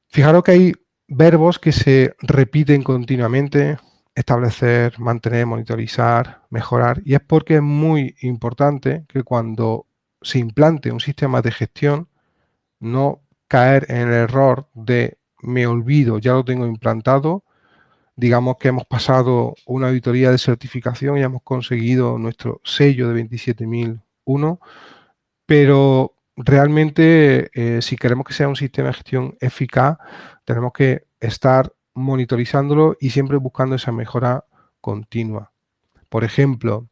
Fijaros que hay verbos que se repiten continuamente, establecer, mantener, monitorizar, mejorar, y es porque es muy importante que cuando se implante un sistema de gestión, no caer en el error de me olvido, ya lo tengo implantado, digamos que hemos pasado una auditoría de certificación y hemos conseguido nuestro sello de 27001, pero realmente eh, si queremos que sea un sistema de gestión eficaz, tenemos que estar monitorizándolo y siempre buscando esa mejora continua. Por ejemplo,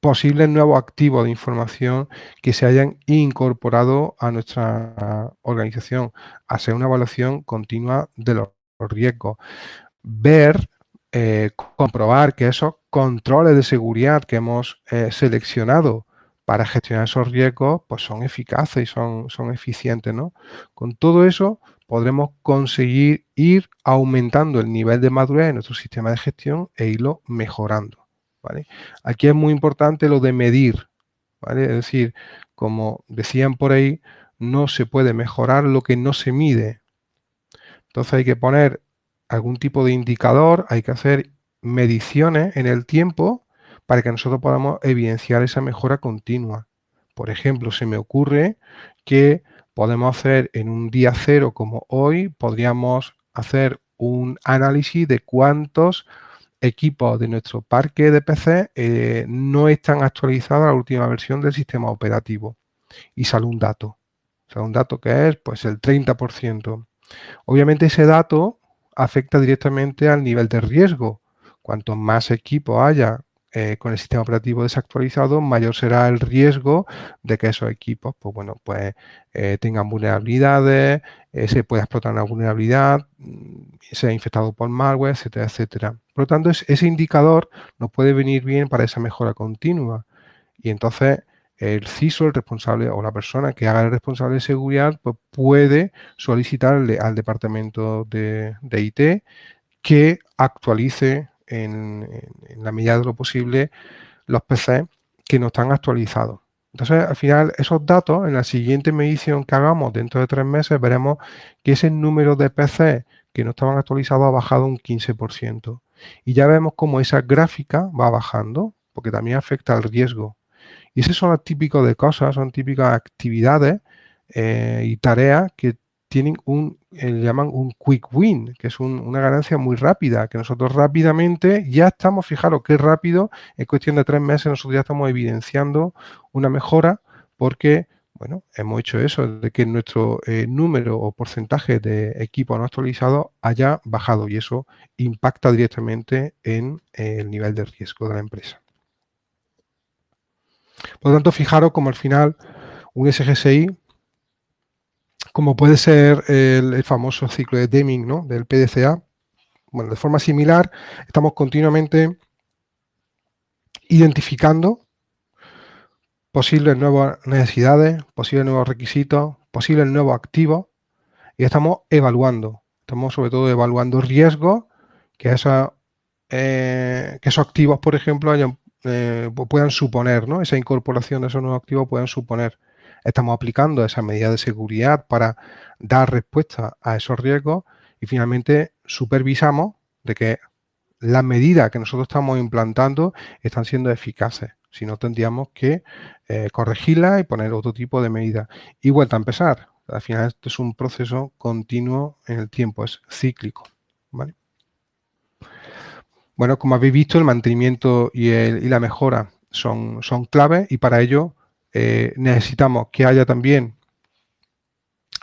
posibles nuevos activos de información que se hayan incorporado a nuestra organización, hacer una evaluación continua de los riesgos, ver, eh, comprobar que esos controles de seguridad que hemos eh, seleccionado para gestionar esos riesgos, pues son eficaces y son, son eficientes, ¿no? Con todo eso podremos conseguir ir aumentando el nivel de madurez de nuestro sistema de gestión e irlo mejorando. Aquí es muy importante lo de medir, Es decir, como decían por ahí, no se puede mejorar lo que no se mide. Entonces hay que poner algún tipo de indicador, hay que hacer mediciones en el tiempo para que nosotros podamos evidenciar esa mejora continua. Por ejemplo, se me ocurre que podemos hacer en un día cero como hoy, podríamos hacer un análisis de cuántos equipos de nuestro parque de PC eh, no están actualizados a la última versión del sistema operativo. Y sale un dato. Sale un dato que es pues el 30%. Obviamente ese dato afecta directamente al nivel de riesgo. Cuanto más equipos haya eh, con el sistema operativo desactualizado, mayor será el riesgo de que esos equipos, pues bueno, pues eh, tengan vulnerabilidades, eh, se pueda explotar una vulnerabilidad, mm, sea infectado por malware, etcétera, etcétera. Por lo tanto, ese indicador nos puede venir bien para esa mejora continua. Y entonces el CISO, el responsable o la persona que haga el responsable de seguridad, pues puede solicitarle al departamento de, de IT que actualice en, la medida de lo posible los PC que no están actualizados. Entonces, al final, esos datos, en la siguiente medición que hagamos dentro de tres meses, veremos que ese número de PC que no estaban actualizados ha bajado un 15%. Y ya vemos cómo esa gráfica va bajando, porque también afecta al riesgo. Y esos son los típicos de cosas, son típicas actividades eh, y tareas que tienen un, eh, llaman un quick win, que es una ganancia muy rápida, que nosotros rápidamente ya estamos, fijaros qué rápido, en cuestión de tres meses nosotros ya estamos evidenciando una mejora porque, bueno, hemos hecho eso, de que nuestro eh, número o porcentaje de equipos no actualizados haya bajado y eso impacta directamente en el nivel de riesgo de la empresa. Por lo tanto, fijaros como al final un SGSI como puede ser el, famoso ciclo de Deming ¿no? del PDCA. Bueno, de forma similar, estamos continuamente identificando posibles nuevas necesidades, posibles nuevos requisitos, posibles nuevos activos y estamos evaluando. Estamos sobre todo evaluando riesgos que, esa, eh, que esos activos, por ejemplo, eh, puedan suponer, ¿no? esa incorporación de esos nuevos activos puedan suponer estamos aplicando esas medidas de seguridad para dar respuesta a esos riesgos y finalmente supervisamos de que las medidas que nosotros estamos implantando están siendo eficaces. Si no, tendríamos que eh, corregirlas y poner otro tipo de medidas. Y vuelta a empezar. Al final esto es un proceso continuo en el tiempo, es cíclico. Bueno, como habéis visto, el mantenimiento y, y la mejora son, son claves y para ello eh, necesitamos que haya también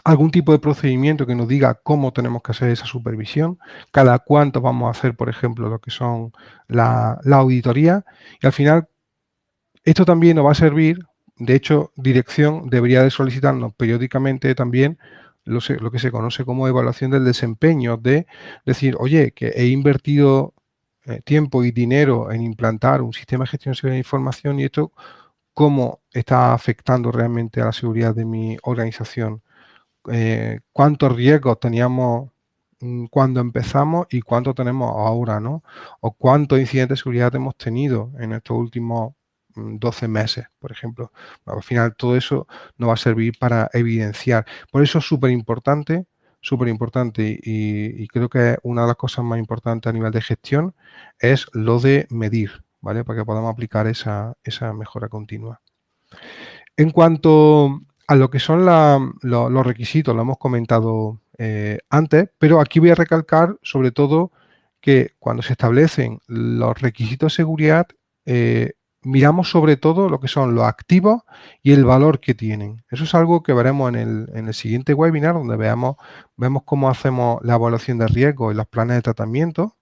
algún tipo de procedimiento que nos diga cómo tenemos que hacer esa supervisión, cada cuánto vamos a hacer, por ejemplo, lo que son la, auditoría. Y al final, esto también nos va a servir, de hecho, dirección debería de solicitarnos periódicamente también lo, que se conoce como evaluación del desempeño, de decir, oye, que he invertido eh, tiempo y dinero en implantar un sistema de gestión de información y esto cómo está afectando realmente a la seguridad de mi organización, eh, cuántos riesgos teníamos mm, cuando empezamos y cuánto tenemos ahora, ¿no? O cuántos incidentes de seguridad hemos tenido en estos últimos 12 mm, meses, por ejemplo. al final todo eso nos va a servir para evidenciar. Por eso es súper importante, súper importante y, y, creo que una de las cosas más importantes a nivel de gestión es lo de medir. ¿Vale? Para que podamos aplicar esa, mejora continua. En cuanto a lo que son los requisitos, lo hemos comentado eh, antes, pero aquí voy a recalcar sobre todo que cuando se establecen los requisitos de seguridad, eh, miramos sobre todo lo que son los activos y el valor que tienen. Eso es algo que veremos en el, en el siguiente webinar, donde veamos, vemos cómo hacemos la evaluación de riesgo y los planes de tratamiento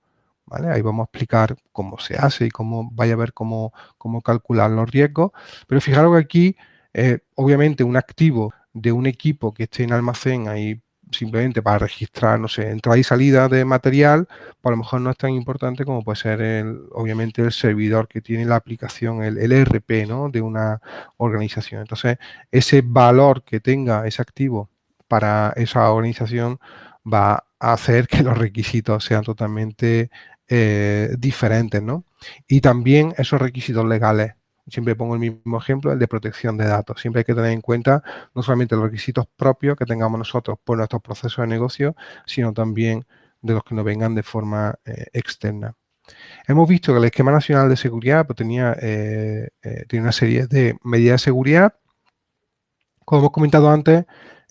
Ahí vamos a explicar cómo se hace y cómo vaya a ver cómo, cómo calcular los riesgos. Pero fijaros que aquí, eh, obviamente, un activo de un equipo que esté en almacén ahí simplemente para registrar, no sé, entrada y salida de material, pues a lo mejor no es tan importante como puede ser, el, obviamente, el servidor que tiene la aplicación, el, el ERP, ¿no? De una organización. Entonces, ese valor que tenga ese activo para esa organización va a hacer [laughs] que los requisitos sean totalmente eh, diferentes, ¿no? Y también esos requisitos legales, siempre pongo el mismo ejemplo, el de protección de datos. Siempre hay que tener en cuenta no solamente los requisitos propios que tengamos nosotros por nuestros procesos de negocio, sino también de los que nos vengan de forma eh, externa. Hemos visto que el esquema nacional de seguridad pues, tenía, eh, tiene una serie de medidas de seguridad. Como hemos comentado antes,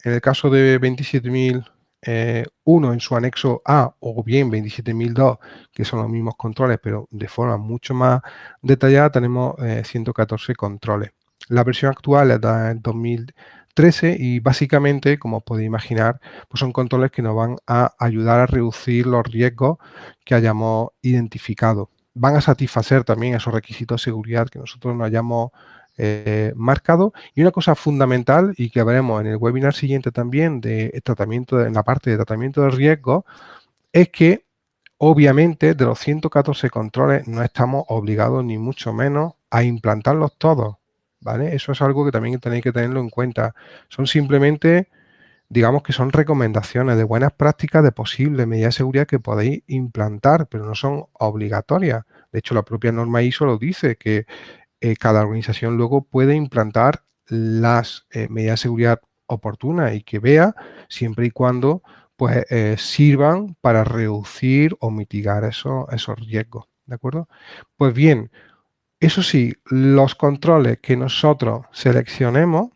en el caso de 27.000 eh, uno en su anexo A o bien 27002, que son los mismos controles, pero de forma mucho más detallada, tenemos 114 eh, controles. La versión actual es de 2013 y básicamente, como podéis imaginar, pues son controles que nos van a ayudar a reducir los riesgos que hayamos identificado. Van a satisfacer también esos requisitos de seguridad que nosotros nos hayamos eh, marcado. Y una cosa fundamental y que veremos en el webinar siguiente también de tratamiento, en la parte de tratamiento de riesgo, es que obviamente de los 114 controles no estamos obligados ni mucho menos a implantarlos todos. ¿vale? Eso es algo que también tenéis que tenerlo en cuenta. Son simplemente digamos que son recomendaciones de buenas prácticas de posibles medidas de seguridad que podéis implantar, pero no son obligatorias. De hecho, la propia norma ISO lo dice, que eh, cada organización luego puede implantar las eh, medidas de seguridad oportunas y que vea siempre y cuando pues eh, sirvan para reducir o mitigar esos riesgos, ¿de acuerdo? Pues bien, eso sí, los controles que nosotros seleccionemos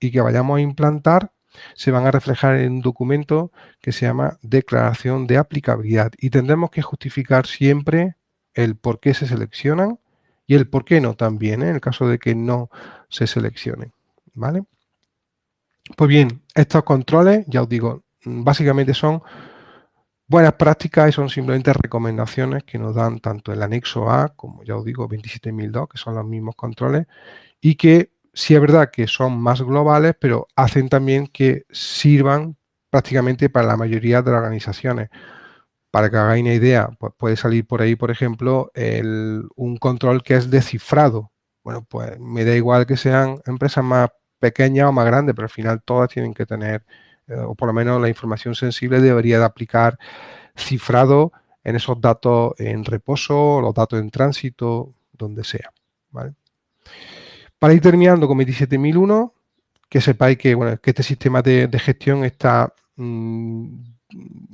y que vayamos a implantar se van a reflejar en un documento que se llama declaración de aplicabilidad y tendremos que justificar siempre el por qué se seleccionan y el por qué no también, ¿eh? en el caso de que no se seleccione. ¿vale? Pues bien, estos controles, ya os digo, básicamente son buenas prácticas y son simplemente recomendaciones que nos dan tanto el anexo A, como ya os digo, 27002, que son los mismos controles, y que sí es verdad que son más globales, pero hacen también que sirvan prácticamente para la mayoría de las organizaciones. Para que hagáis una idea, puede salir por ahí, por ejemplo, un control que es descifrado. Bueno, pues me da igual que sean empresas más pequeñas o más grandes, pero al final todas tienen que tener, eh, o por lo menos la información sensible debería de aplicar cifrado en esos datos en reposo, los datos en tránsito, donde sea. Para ir terminando con 27001, que sepáis que, bueno, que este sistema de, gestión está mm,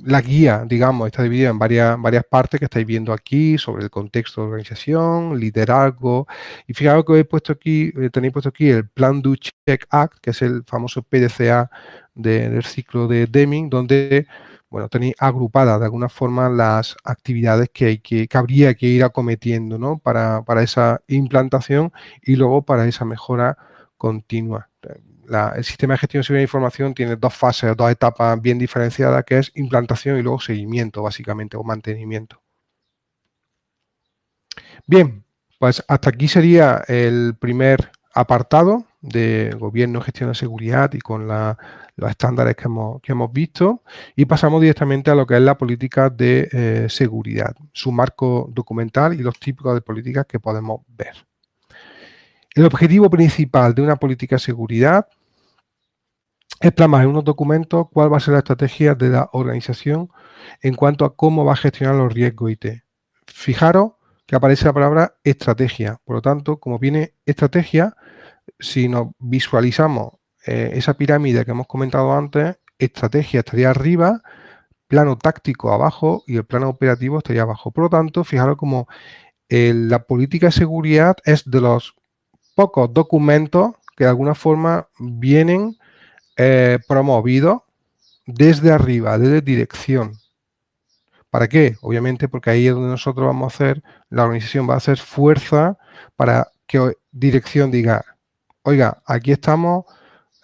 la guía, digamos, está dividida en varias, varias partes que estáis viendo aquí sobre el contexto de organización, liderazgo. Y fijaros que he puesto aquí, eh, tenéis puesto aquí el Plan Do Check Act, que es el famoso PDCA del ciclo de Deming, donde bueno, tenéis agrupadas de alguna forma las actividades que, hay que, que habría que ir acometiendo ¿no? para, para esa implantación y luego para esa mejora continua el sistema de gestión de seguridad de información tiene dos fases, dos etapas bien diferenciadas, que es implantación y luego seguimiento, básicamente, o mantenimiento. Bien, pues hasta aquí sería el primer apartado de gobierno, gestión de seguridad y con los estándares que hemos, que hemos, visto y pasamos directamente a lo que es la política de eh, seguridad, su marco documental y los típicos de políticas que podemos ver. El objetivo principal de una política de seguridad es plasmar en unos documentos cuál va a ser la estrategia de la organización en cuanto a cómo va a gestionar los riesgos IT. Fijaros que aparece la palabra estrategia. Por lo tanto, como viene estrategia, si nos visualizamos eh, esa pirámide que hemos comentado antes, estrategia estaría arriba, plano táctico abajo y el plano operativo estaría abajo. Por lo tanto, fijaros como eh, la política de seguridad es de los pocos documentos que de alguna forma vienen eh, promovido desde arriba, desde dirección. ¿Para qué? Obviamente porque ahí es donde nosotros vamos a hacer, la organización va a hacer fuerza para que dirección diga, oiga, aquí estamos,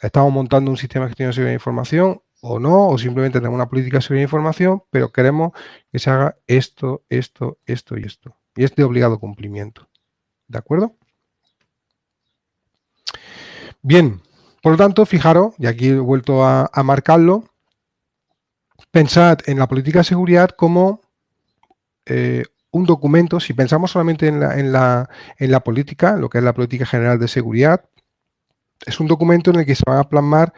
estamos montando un sistema de gestión de seguridad de información o no, o simplemente tenemos una política de seguridad de información, pero queremos que se haga esto, esto, esto y esto. Y es de obligado cumplimiento. ¿De acuerdo? Bien, por lo tanto, fijaros, y aquí he vuelto a, marcarlo, pensad en la política de seguridad como eh, un documento, si pensamos solamente en la, política, lo que es la política general de seguridad, es un documento en el que se van a plasmar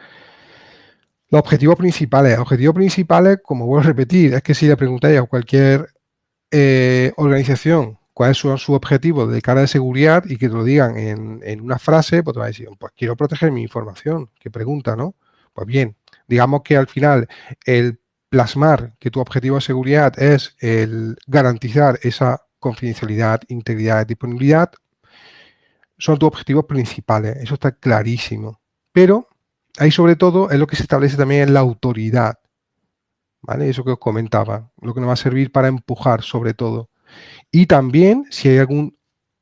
los objetivos principales. Los objetivos principales, como vuelvo a repetir, es que si le preguntáis a cualquier eh, organización cuáles son sus objetivos de cara de seguridad y que te lo digan en, una frase, pues te va a decir, pues quiero proteger mi información. ¿Qué pregunta, no? Pues bien, digamos que al final el plasmar que tu objetivo de seguridad es el garantizar esa confidencialidad, integridad, disponibilidad, son tus objetivos principales. Eso está clarísimo. Pero ahí sobre todo es lo que se establece también en la autoridad. ¿Vale? Eso que os comentaba, lo que nos va a servir para empujar sobre todo. Y también si hay algún,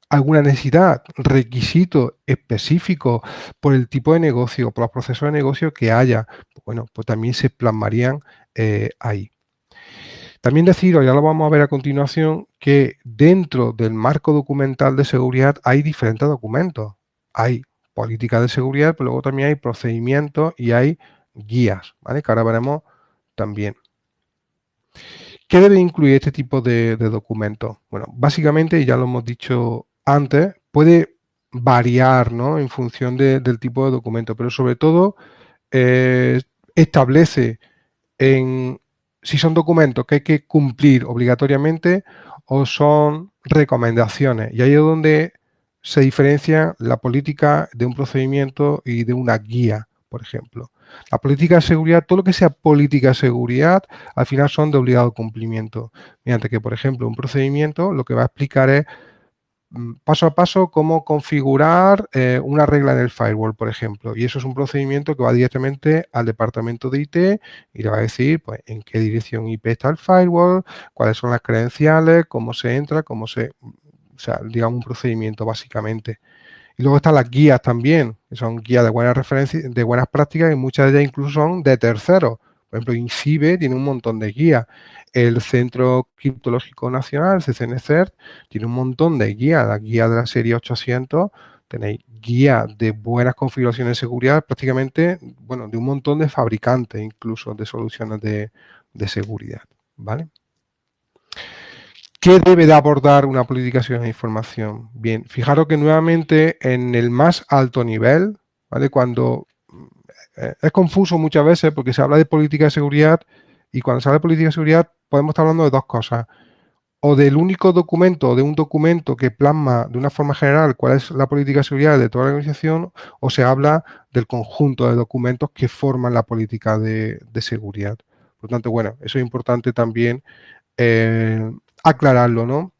alguna necesidad, requisito específico por el tipo de negocio, por los procesos de negocio que haya, bueno, pues también se plasmarían eh, ahí. También deciros, ya lo vamos a ver a continuación, que dentro del marco documental de seguridad hay diferentes documentos. Hay política de seguridad, pero luego también hay procedimientos y hay guías, ¿vale? Que ahora veremos también. ¿Qué debe incluir este tipo de, documentos? Bueno, básicamente, ya lo hemos dicho antes, puede variar ¿no? en función del tipo de documento, pero sobre todo eh, establece en si son documentos que hay que cumplir obligatoriamente o son recomendaciones. Y ahí es donde se diferencia la política de un procedimiento y de una guía, por ejemplo. La política de seguridad, todo lo que sea política de seguridad, al final son de obligado cumplimiento. Mediante que, por ejemplo, un procedimiento lo que va a explicar es mm, paso a paso cómo configurar eh, una regla en el firewall, por ejemplo. Y eso es un procedimiento que va directamente al departamento de IT y le va a decir pues, en qué dirección IP está el firewall, cuáles son las credenciales, cómo se entra, cómo se... O sea, digamos un procedimiento básicamente. Y luego están las guías también, que son guías de buenas referencias, de buenas prácticas y muchas de ellas incluso son de terceros. Por ejemplo, INCIBE tiene un montón de guías. El Centro Criptológico Nacional, CCNCERT, tiene un montón de guías. La guía de la serie 800, tenéis guías de buenas configuraciones de seguridad prácticamente, bueno, de un montón de fabricantes incluso de soluciones de, de seguridad, ¿vale? ¿Qué debe de abordar una política de información? Bien, fijaros que nuevamente en el más alto nivel, ¿vale? Cuando eh, es confuso muchas veces porque se habla de política de seguridad y cuando se habla de política de seguridad podemos estar hablando de dos cosas. O del único documento, o de un documento que plasma de una forma general cuál es la política de seguridad de toda la organización, o se habla del conjunto de documentos que forman la política de, seguridad. Por lo tanto, bueno, eso es importante también eh, aclararlo, ¿no?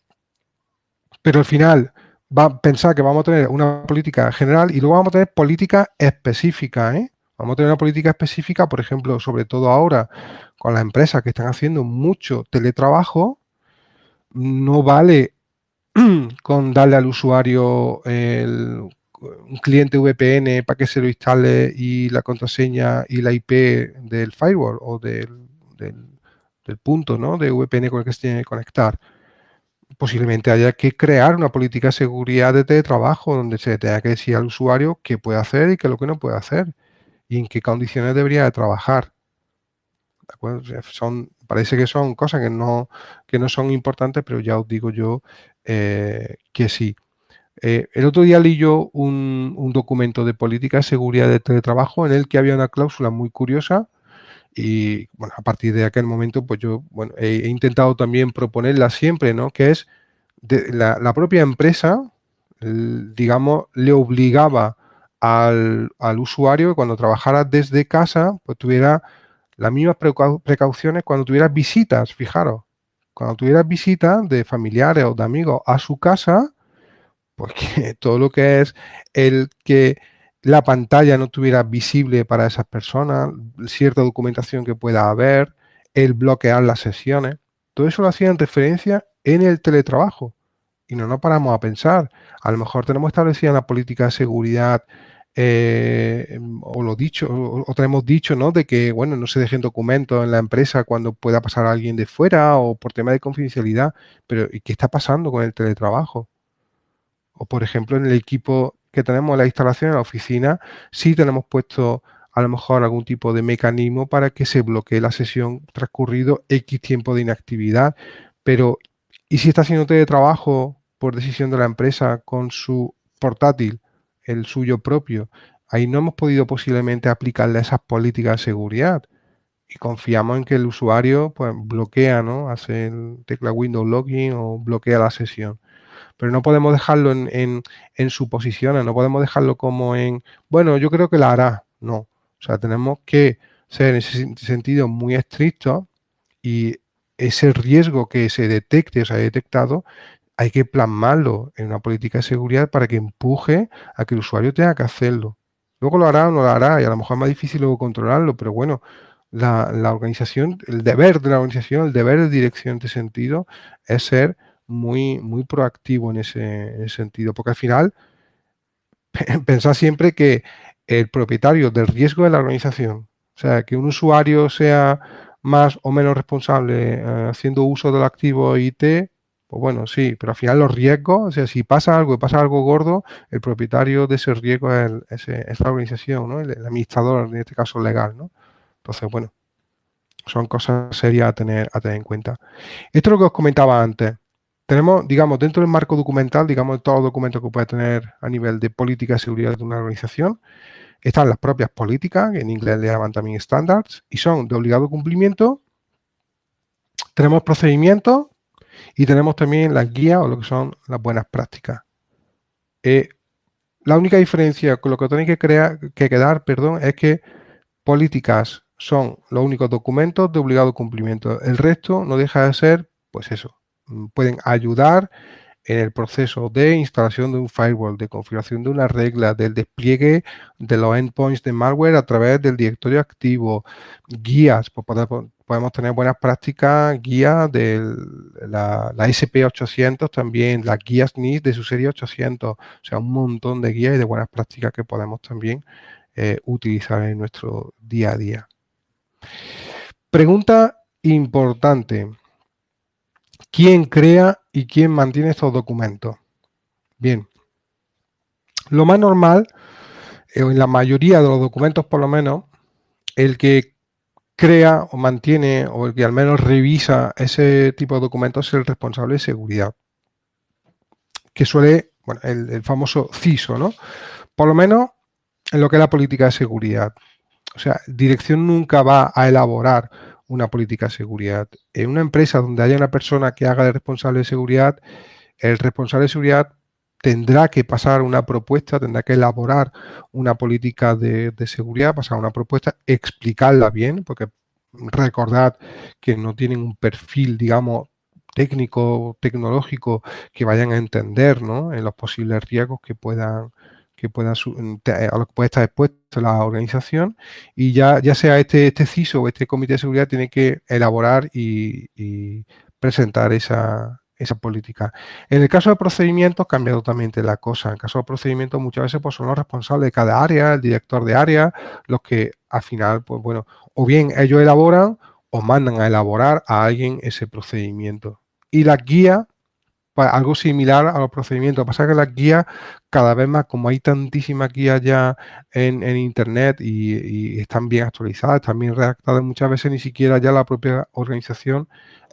Pero al final va a pensar que vamos a tener una política general y luego vamos a tener política específica, ¿eh? Vamos a tener una política específica, por ejemplo, sobre todo ahora con las empresas que están haciendo mucho teletrabajo, no vale [clears throat] con darle al usuario un cliente VPN para que se lo instale y la contraseña y la IP del firewall o del del punto ¿no? de VPN con el que se tiene que conectar. Posiblemente haya que crear una política de seguridad de teletrabajo donde se tenga que decir al usuario qué puede hacer y qué es lo que no puede hacer y en qué condiciones debería de trabajar. son, parece que son cosas que no, que no son importantes, pero ya os digo yo eh, que sí. Eh, el otro día leí yo un, un, documento de política de seguridad de teletrabajo en el que había una cláusula muy curiosa y bueno, a partir de aquel momento, pues yo bueno, he, intentado también proponerla siempre, ¿no? Que es de, la, propia empresa, digamos, le obligaba al, al, usuario que cuando trabajara desde casa, pues tuviera las mismas precauciones cuando tuviera visitas, fijaros. Cuando tuviera visitas de familiares o de amigos a su casa, pues [laughs] todo lo que es el que la pantalla no estuviera visible para esas personas, cierta documentación que pueda haber, el bloquear las sesiones. Todo eso lo hacían referencia en el teletrabajo. Y no nos paramos a pensar. A lo mejor tenemos establecida la política de seguridad eh, o lo dicho, o, tenemos dicho, ¿no? De que, bueno, no se dejen documentos en la empresa cuando pueda pasar alguien de fuera o por tema de confidencialidad. Pero, ¿y qué está pasando con el teletrabajo? O, por ejemplo, en el equipo que tenemos la instalación en la oficina, sí tenemos puesto a lo mejor algún tipo de mecanismo para que se bloquee la sesión transcurrido X tiempo de inactividad. Pero, ¿y si está haciendo teletrabajo por decisión de la empresa con su portátil, el suyo propio? Ahí no hemos podido posiblemente aplicarle esas políticas de seguridad. Y confiamos en que el usuario pues, bloquea, ¿no? Hace el tecla Windows Login o bloquea la sesión. Pero no podemos dejarlo en, en, en suposiciones, no podemos dejarlo como en, bueno, yo creo que la hará, no. O sea, tenemos que ser en ese sentido muy estrictos y ese riesgo que se detecte o se haya detectado, hay que plasmarlo en una política de seguridad para que empuje a que el usuario tenga que hacerlo. Luego lo hará o no lo hará y a lo mejor es más difícil luego controlarlo, pero bueno, la, organización, el deber de la organización, el deber de dirección en este sentido es ser muy, muy proactivo en ese, sentido, porque al final [laughs] pensar siempre que el propietario del riesgo de la organización, o sea, que un usuario sea más o menos responsable eh, haciendo uso del activo IT, pues bueno, sí, pero al final los riesgos, o sea, si pasa algo y pasa algo gordo, el propietario de ese riesgo es, la organización, ¿no? El, administrador, en este caso legal, ¿no? Entonces, bueno, son cosas serias a tener, a tener en cuenta. Esto es lo que os comentaba antes. Tenemos, digamos, dentro del marco documental, digamos, todos los documentos que puede tener a nivel de política de seguridad de una organización, están las propias políticas, que en inglés le llaman también standards, y son de obligado cumplimiento. Tenemos procedimientos y tenemos también las guías o lo que son las buenas prácticas. Eh, la única diferencia con lo que tenéis que, crear, que quedar perdón, es que políticas son los únicos documentos de obligado cumplimiento. El resto no deja de ser, pues eso, pueden ayudar en el proceso de instalación de un firewall, de configuración de una regla, del despliegue de los endpoints de malware a través del directorio activo, guías, podemos tener buenas prácticas, guías de la, SP800 también, las guías NIS de su serie 800, o sea, un montón de guías y de buenas prácticas que podemos también eh, utilizar en nuestro día a día. Pregunta importante. ¿Quién crea y quién mantiene estos documentos? Bien, lo más normal, eh, en la mayoría de los documentos por lo menos, el que crea o mantiene o el que al menos revisa ese tipo de documentos es el responsable de seguridad, que suele, bueno, el, el famoso CISO, ¿no? Por lo menos en lo que es la política de seguridad. O sea, dirección nunca va a elaborar una política de seguridad. En una empresa donde haya una persona que haga de responsable de seguridad, el responsable de seguridad tendrá que pasar una propuesta, tendrá que elaborar una política de, seguridad, pasar una propuesta, explicarla bien, porque recordad que no tienen un perfil, digamos, técnico, tecnológico, que vayan a entender ¿no? en los posibles riesgos que puedan, que pueda, a lo que puede estar expuesta la organización y ya, ya sea este, este CISO o este comité de seguridad tiene que elaborar y, presentar esa, esa, política. En el caso de procedimientos cambia totalmente la cosa. En el caso de procedimientos muchas veces pues, son los responsables de cada área, el director de área, los que al final, pues bueno, o bien ellos elaboran o mandan a elaborar a alguien ese procedimiento. Y la guía pues, algo similar a los procedimientos. Lo que pasa es que las guías, cada vez más, como hay tantísimas guías ya en, Internet y, están bien actualizadas, están bien redactadas, muchas veces ni siquiera ya la propia organización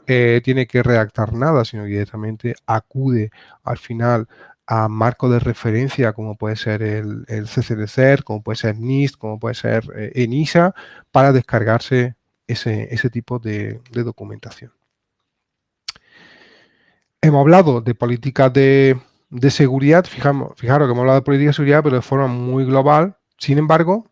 eh, tiene que redactar nada, sino que directamente acude al final a marco de referencia como puede ser el, el CCDC, como puede ser NIST, como puede ser eh, ENISA, para descargarse ese, tipo de documentación. Hemos hablado de políticas de, seguridad, fijamos, fijaros que hemos hablado de política de seguridad, pero de forma muy global. Sin embargo,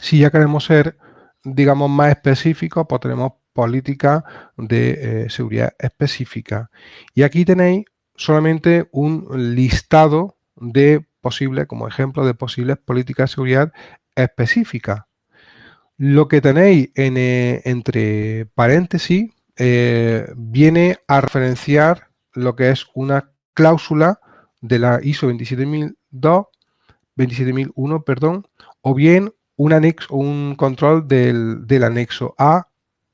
si ya queremos ser, digamos, más específicos, pues tenemos políticas de eh, seguridad específica. Y aquí tenéis solamente un listado de posibles, como ejemplo, de posibles políticas de seguridad específicas. Lo que tenéis en, eh, entre paréntesis eh, viene a referenciar lo que es una cláusula de la ISO 27002, 27001, perdón, o bien un anexo, un control del, anexo A,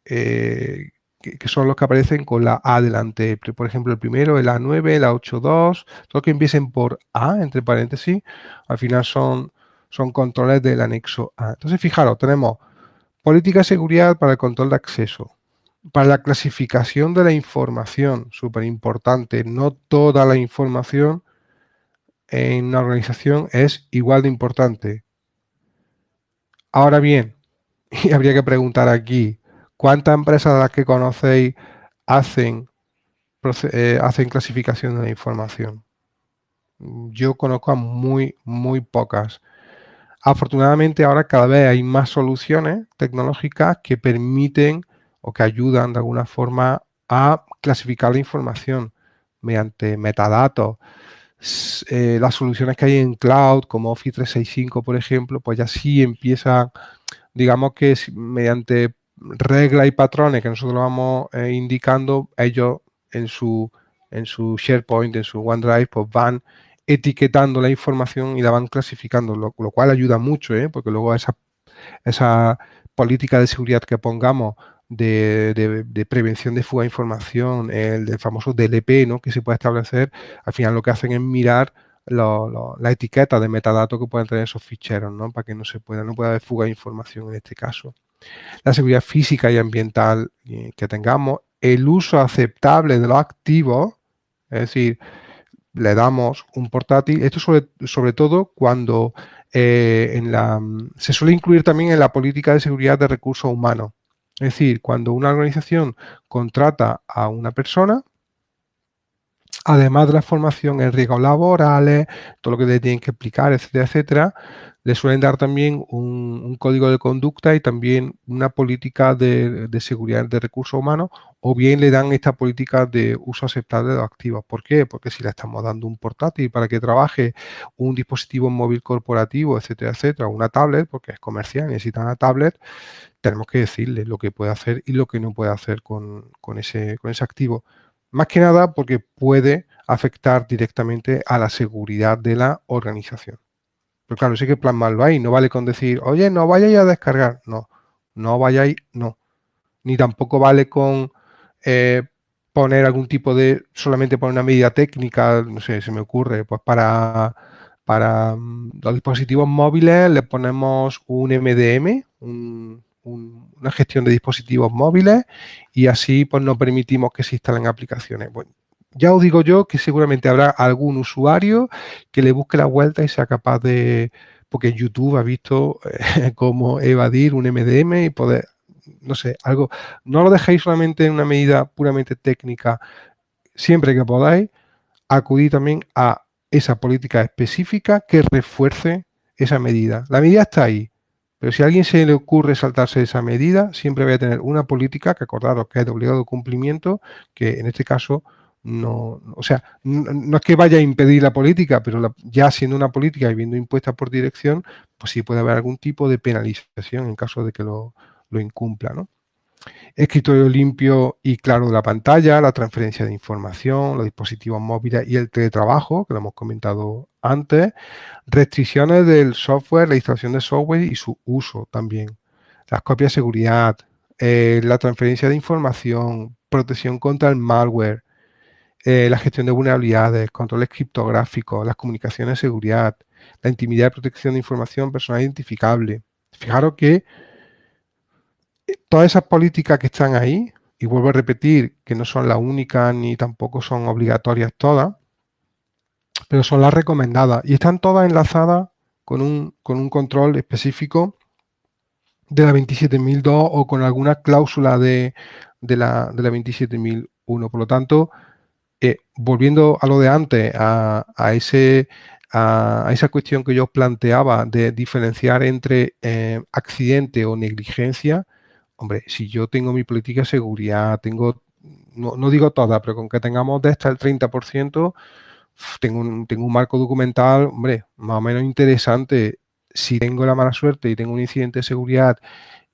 eh, que, son los que aparecen con la A delante. Por ejemplo, el primero, el A9, el A82, todo que empiecen por A, entre paréntesis, al final son, son controles del anexo A. Entonces, fijaros, tenemos política de seguridad para el control de acceso, para la clasificación de la información, súper importante, no toda la información en una organización es igual de importante. Ahora bien, [laughs] y habría que preguntar aquí, ¿cuántas empresas de las que conocéis hacen eh, hacen clasificación de la información. Yo conozco a muy, muy pocas. Afortunadamente ahora cada vez hay más soluciones tecnológicas que permiten o que ayudan de alguna forma a clasificar la información mediante metadatos. Eh, las soluciones que hay en cloud, como Office 365, por ejemplo, pues ya sí empiezan, digamos que mediante reglas y patrones que nosotros vamos eh, indicando, ellos en su, en su SharePoint, en su OneDrive, pues van etiquetando la información y la van clasificando, lo, cual ayuda mucho, ¿eh? porque luego esa, esa política de seguridad que pongamos de, prevención de fuga de información, el famoso DLP, ¿no? que se puede establecer, al final lo que hacen es mirar la etiqueta de metadatos que pueden tener esos ficheros, ¿no? para que no se pueda, no pueda haber fuga de información en este caso. La seguridad física y ambiental eh, que tengamos, el uso aceptable de los activos, es decir, le damos un portátil, esto sobre, sobre todo cuando eh, en la, se suele incluir también en la política de seguridad de recursos humanos. Es decir, cuando una organización contrata a una persona, además de la formación en riesgos laborales, todo lo que le tienen que explicar, etcétera, etcétera, le suelen dar también un, código de conducta y también una política de, seguridad de recursos humanos, o bien le dan esta política de uso aceptable de los activos. ¿Por qué? Porque si le estamos dando un portátil para que trabaje un dispositivo móvil corporativo, etcétera, etcétera, una tablet, porque es comercial, necesita una tablet, tenemos que decirle lo que puede hacer y lo que no puede hacer con, ese, con ese activo. Más que nada porque puede afectar directamente a la seguridad de la organización. Pero claro, sí que plasmarlo ahí. No vale con decir, oye, no vayáis a descargar. No, no vayáis, no. Ni tampoco vale con eh, poner algún tipo de, solamente poner una medida técnica, no sé, se me ocurre, pues para, para mm, los dispositivos móviles le ponemos un MDM, una gestión de dispositivos móviles y así pues no permitimos que se instalen aplicaciones. Bueno, ya os digo yo que seguramente habrá algún usuario que le busque la vuelta y sea capaz de, porque YouTube ha visto eh, [laughs] cómo evadir un MDM y poder, no sé, algo, no lo dejéis solamente en una medida puramente técnica, siempre que podáis, acudid también a esa política específica que refuerce esa medida. La medida está ahí, pero si a alguien se le ocurre saltarse esa medida, siempre voy a tener una política que acordaros que es de obligado cumplimiento, que en este caso no, o sea, no, es que vaya a impedir la política, pero ya siendo una política y viendo impuesta por dirección, pues sí puede haber algún tipo de penalización en caso de que lo, incumpla, ¿no? Escritorio limpio y claro de la pantalla, la transferencia de información, los dispositivos móviles y el teletrabajo, que lo hemos comentado antes, restricciones del software, la instalación de software y su uso también, las copias de seguridad, eh, la transferencia de información, protección contra el malware, eh, la gestión de vulnerabilidades, controles criptográficos, las comunicaciones de seguridad, la intimidad y protección de información personal identificable. Fijaros que eh, todas esas políticas que están ahí, y vuelvo a repetir que no son las únicas ni tampoco son obligatorias todas, pero son las recomendadas y están todas enlazadas con un, con un control específico de la 27002 o con alguna cláusula de, la, de la 27001. Por lo tanto, volviendo a lo de antes, a, esa cuestión que yo planteaba de diferenciar entre eh, accidente o negligencia, hombre, si yo tengo mi política de seguridad, tengo, no, digo toda, pero con que tengamos de esta el 30%, tengo un, tengo un marco documental, hombre, más o menos interesante. Si tengo la mala suerte y tengo un incidente de seguridad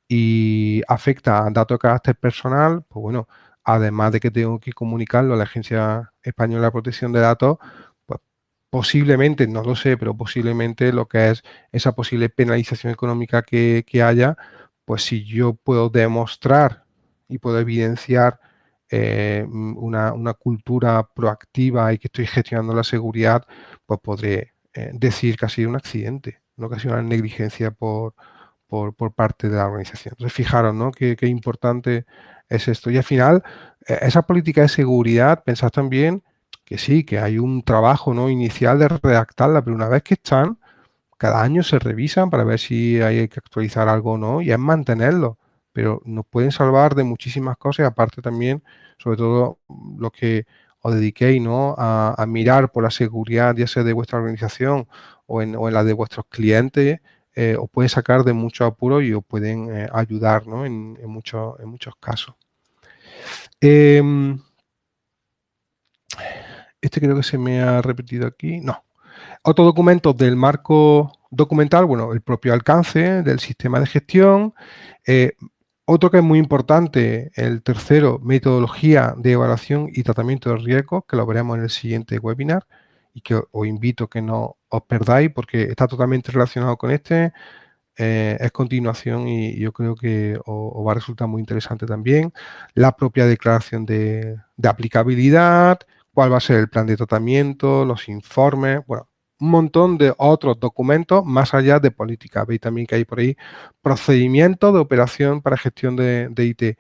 y afecta a datos de carácter personal, pues bueno, además de que tengo que comunicarlo a la Agencia Española de Protección de Datos, pues posiblemente, no lo sé, pero posiblemente lo que es esa posible penalización económica que, haya, pues si yo puedo demostrar y puedo evidenciar eh, una, cultura proactiva y que estoy gestionando la seguridad, pues podré eh, decir que ha sido un accidente, no que ha sido una negligencia por, por, parte de la organización. Entonces, fijaros, ¿no? Qué importante es esto. Y al final, e, esa política de seguridad, pensad también que sí, que hay un trabajo ¿no? inicial de redactarla, pero una vez que están, cada año se revisan para ver si hay que actualizar algo o no, y es mantenerlo. Pero nos pueden salvar de muchísimas cosas aparte también sobre todo los que os dediquéis ¿no? a, mirar por la seguridad, ya sea de vuestra organización o en, la de vuestros clientes, eh, os puede sacar de mucho apuro y os pueden eh, ayudar en, muchos, en muchos casos. Em, este creo que se me ha repetido aquí. No. Otros documentos del marco documental, bueno, el propio alcance del sistema de gestión. Eh, otro que es muy importante, el tercero, metodología de evaluación y tratamiento de riesgos, que lo veremos en el siguiente webinar y que os invito a que no os perdáis porque está totalmente relacionado con este. Eh, es continuación y yo creo que os, va a resultar muy interesante también. La propia declaración de, de aplicabilidad, cuál va a ser el plan de tratamiento, los informes, bueno, un montón de otros documentos más allá de política. Veis también que hay por ahí procedimientos de operación para gestión de, IT.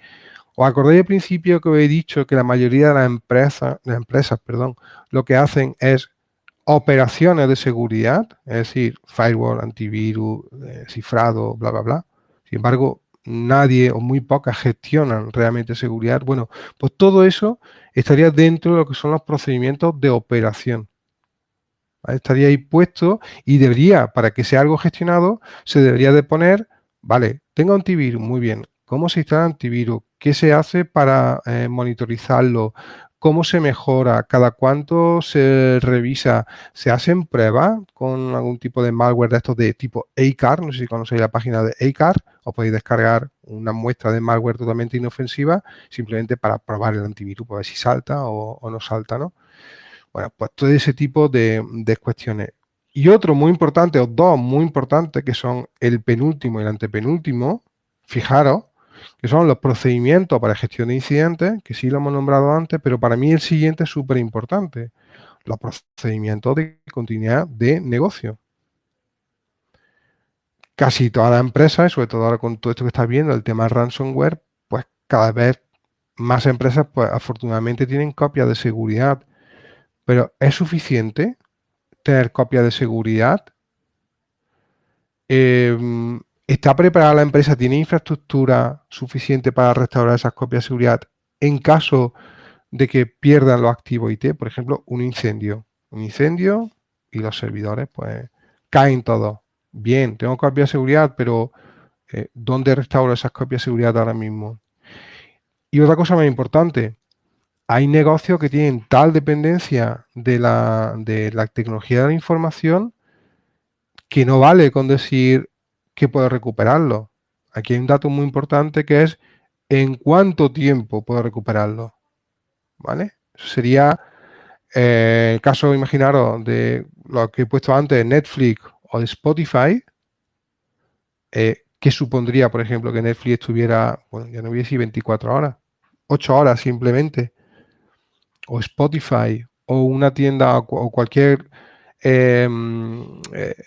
¿Os acordáis al principio que os he dicho que la mayoría de las empresas, de empresas perdón, lo que hacen es operaciones de seguridad, es decir, firewall, antivirus, eh, cifrado, bla, bla, bla. Sin embargo, nadie o muy pocas gestionan realmente seguridad. Bueno, pues todo eso estaría dentro de lo que son los procedimientos de operación. Estaría ahí puesto y debería, para que sea algo gestionado, se debería de poner, vale, tengo antivirus, muy bien, ¿cómo se instala antivirus? ¿Qué se hace para eh, monitorizarlo? ¿Cómo se mejora? ¿Cada cuánto se revisa? ¿Se hacen pruebas con algún tipo de malware de estos de tipo ACAR? No sé si conocéis la página de ACAR. o podéis descargar una muestra de malware totalmente inofensiva simplemente para probar el antivirus, para ver si salta o, o no salta, ¿no? Bueno, pues todo ese tipo de, cuestiones. Y otro muy importante, o dos muy importantes, que son el penúltimo y el antepenúltimo, fijaros, que son los procedimientos para gestión de incidentes, que sí lo hemos nombrado antes, pero para mí el siguiente es súper importante, los procedimientos de continuidad de negocio. Casi todas las empresas, sobre todo ahora con todo esto que estás viendo, el tema ransomware, pues cada vez más empresas, pues afortunadamente tienen copias de seguridad pero ¿es suficiente tener copia de seguridad? Em, ¿Está preparada la empresa? ¿Tiene infraestructura suficiente para restaurar esas copias de seguridad en caso de que pierdan los activos IT? Por ejemplo, un incendio. Un incendio y los servidores pues caen todos. Bien, tengo copia de seguridad, pero eh, ¿dónde restauro esas copias de seguridad ahora mismo? Y otra cosa más importante, hay negocios que tienen tal dependencia de la, tecnología de la información que no vale con decir que puedo recuperarlo. Aquí hay un dato muy importante que es en cuánto tiempo puedo recuperarlo. ¿Vale? Sería eh, el caso, imaginaros, de lo que he puesto antes, Netflix o de Spotify, eh, que supondría, por ejemplo, que Netflix estuviera, bueno, ya no decir 24 horas, 8 horas simplemente o Spotify o una tienda o cualquier eh,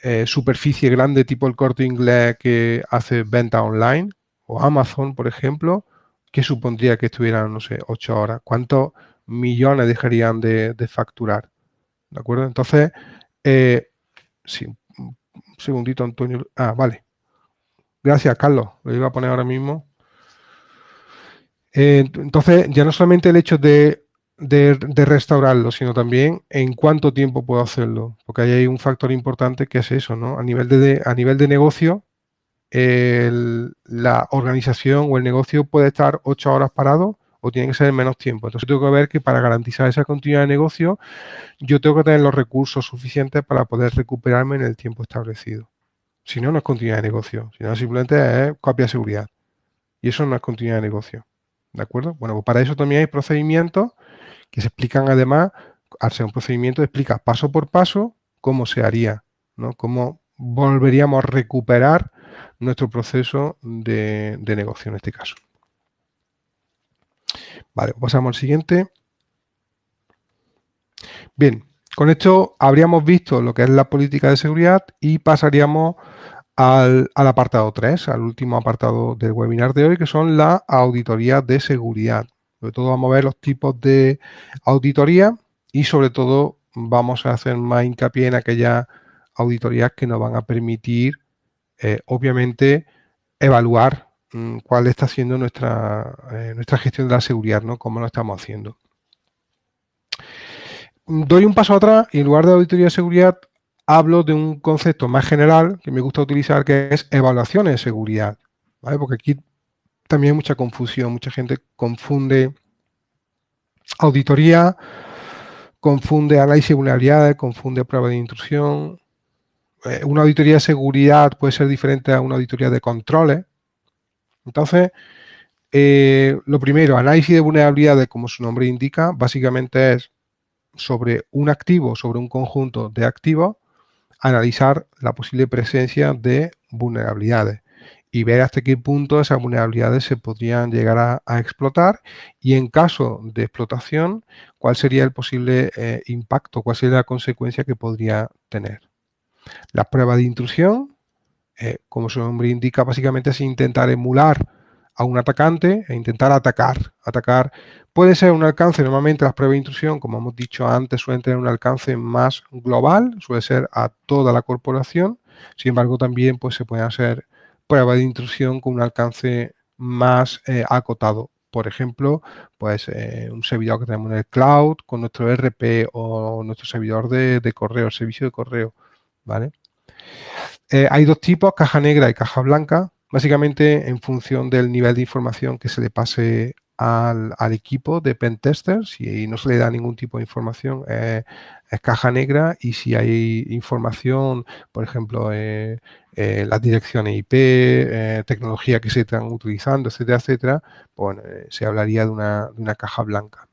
eh, superficie grande tipo el corte inglés que hace venta online o Amazon, por ejemplo, ¿qué supondría que estuvieran, no sé, ocho horas? ¿Cuántos millones dejarían de, facturar? ¿De acuerdo? Entonces, eh, sí, un segundito, Antonio. Ah, vale. Gracias, Carlos. Lo iba a poner ahora mismo. entonces, ya no solamente el hecho de de, restaurarlo, sino también en cuánto tiempo puedo hacerlo. Porque ahí hay un factor importante que es eso, ¿no? A nivel de, a nivel de negocio, la organización o el negocio puede estar ocho horas parado o tiene que ser en menos tiempo. Entonces tengo que ver que para garantizar esa continuidad de negocio, yo tengo que tener los recursos suficientes para poder recuperarme en el tiempo establecido. Si no, no es continuidad de negocio. Si no, simplemente es copia de seguridad. Y eso no es continuidad de negocio. ¿De acuerdo? Bueno, pues para eso también hay procedimientos que se explican además, al ser un procedimiento, explica paso por paso cómo se haría, ¿no? cómo volveríamos a recuperar nuestro proceso de, negocio en este caso. Vale, pasamos al siguiente. Bien, con esto habríamos visto lo que es la política de seguridad y pasaríamos al, al, apartado 3, al último apartado del webinar de hoy, que son las auditorías de seguridad. Sobre todo vamos a ver los tipos de auditoría y sobre todo vamos a hacer más hincapié en aquellas auditorías que nos van a permitir, eh, obviamente, evaluar mm, cuál está siendo nuestra, eh, nuestra gestión de la seguridad, ¿no? Cómo lo estamos haciendo. Doy un paso atrás y en lugar de auditoría de seguridad hablo de un concepto más general que me gusta utilizar que es evaluaciones de seguridad. Porque aquí también mucha confusión, mucha gente confunde auditoría, confunde análisis de vulnerabilidades, confunde prueba de intrusión. Eh, una auditoría de seguridad puede ser diferente a una auditoría de controles. Entonces, eh, lo primero, análisis de vulnerabilidades, como su nombre indica, básicamente es sobre un activo, sobre un conjunto de activos, analizar la posible presencia de vulnerabilidades y ver hasta qué punto esas vulnerabilidades se podrían llegar a, explotar y en caso de explotación, cuál sería el posible eh, impacto, cuál sería la consecuencia que podría tener. La prueba de intrusión, eh, como su nombre indica, básicamente es intentar emular a un atacante e intentar atacar. Atacar puede ser un alcance, normalmente las pruebas de intrusión, como hemos dicho antes, suelen tener un alcance más global, suele ser a toda la corporación. Sin embargo, también pues, se pueden hacer pruebas de intrusión con un alcance más eh, acotado. Por ejemplo, pues eh, un servidor que tenemos en el cloud con nuestro RP o nuestro servidor de, de correo, servicio de correo, ¿vale? Eh, hay dos tipos, caja negra y caja blanca. Básicamente, en función del nivel de información que se le pase al, equipo de pentesters, si no se le da ningún tipo de información, es caja negra y si hay información, por ejemplo, eh, eh, las direcciones IP, eh, tecnología que se están utilizando, etcétera, etcétera, pues se hablaría de una, de una caja blanca.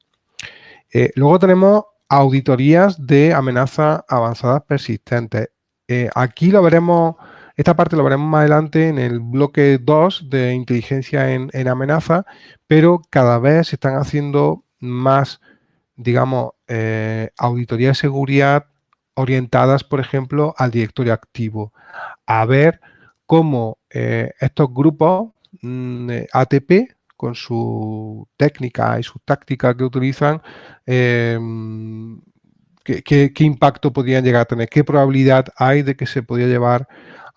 luego tenemos auditorías de amenazas avanzadas persistentes. aquí lo veremos esta parte lo veremos más adelante en el bloque 2 de inteligencia en, amenaza, pero cada vez se están haciendo más, digamos, eh, auditorías de seguridad orientadas, por ejemplo, al directorio activo, a ver cómo eh, estos grupos mm, ATP, con su técnica y su táctica que utilizan, em, ¿qué, impacto podrían llegar a tener, qué probabilidad hay de que se podría llevar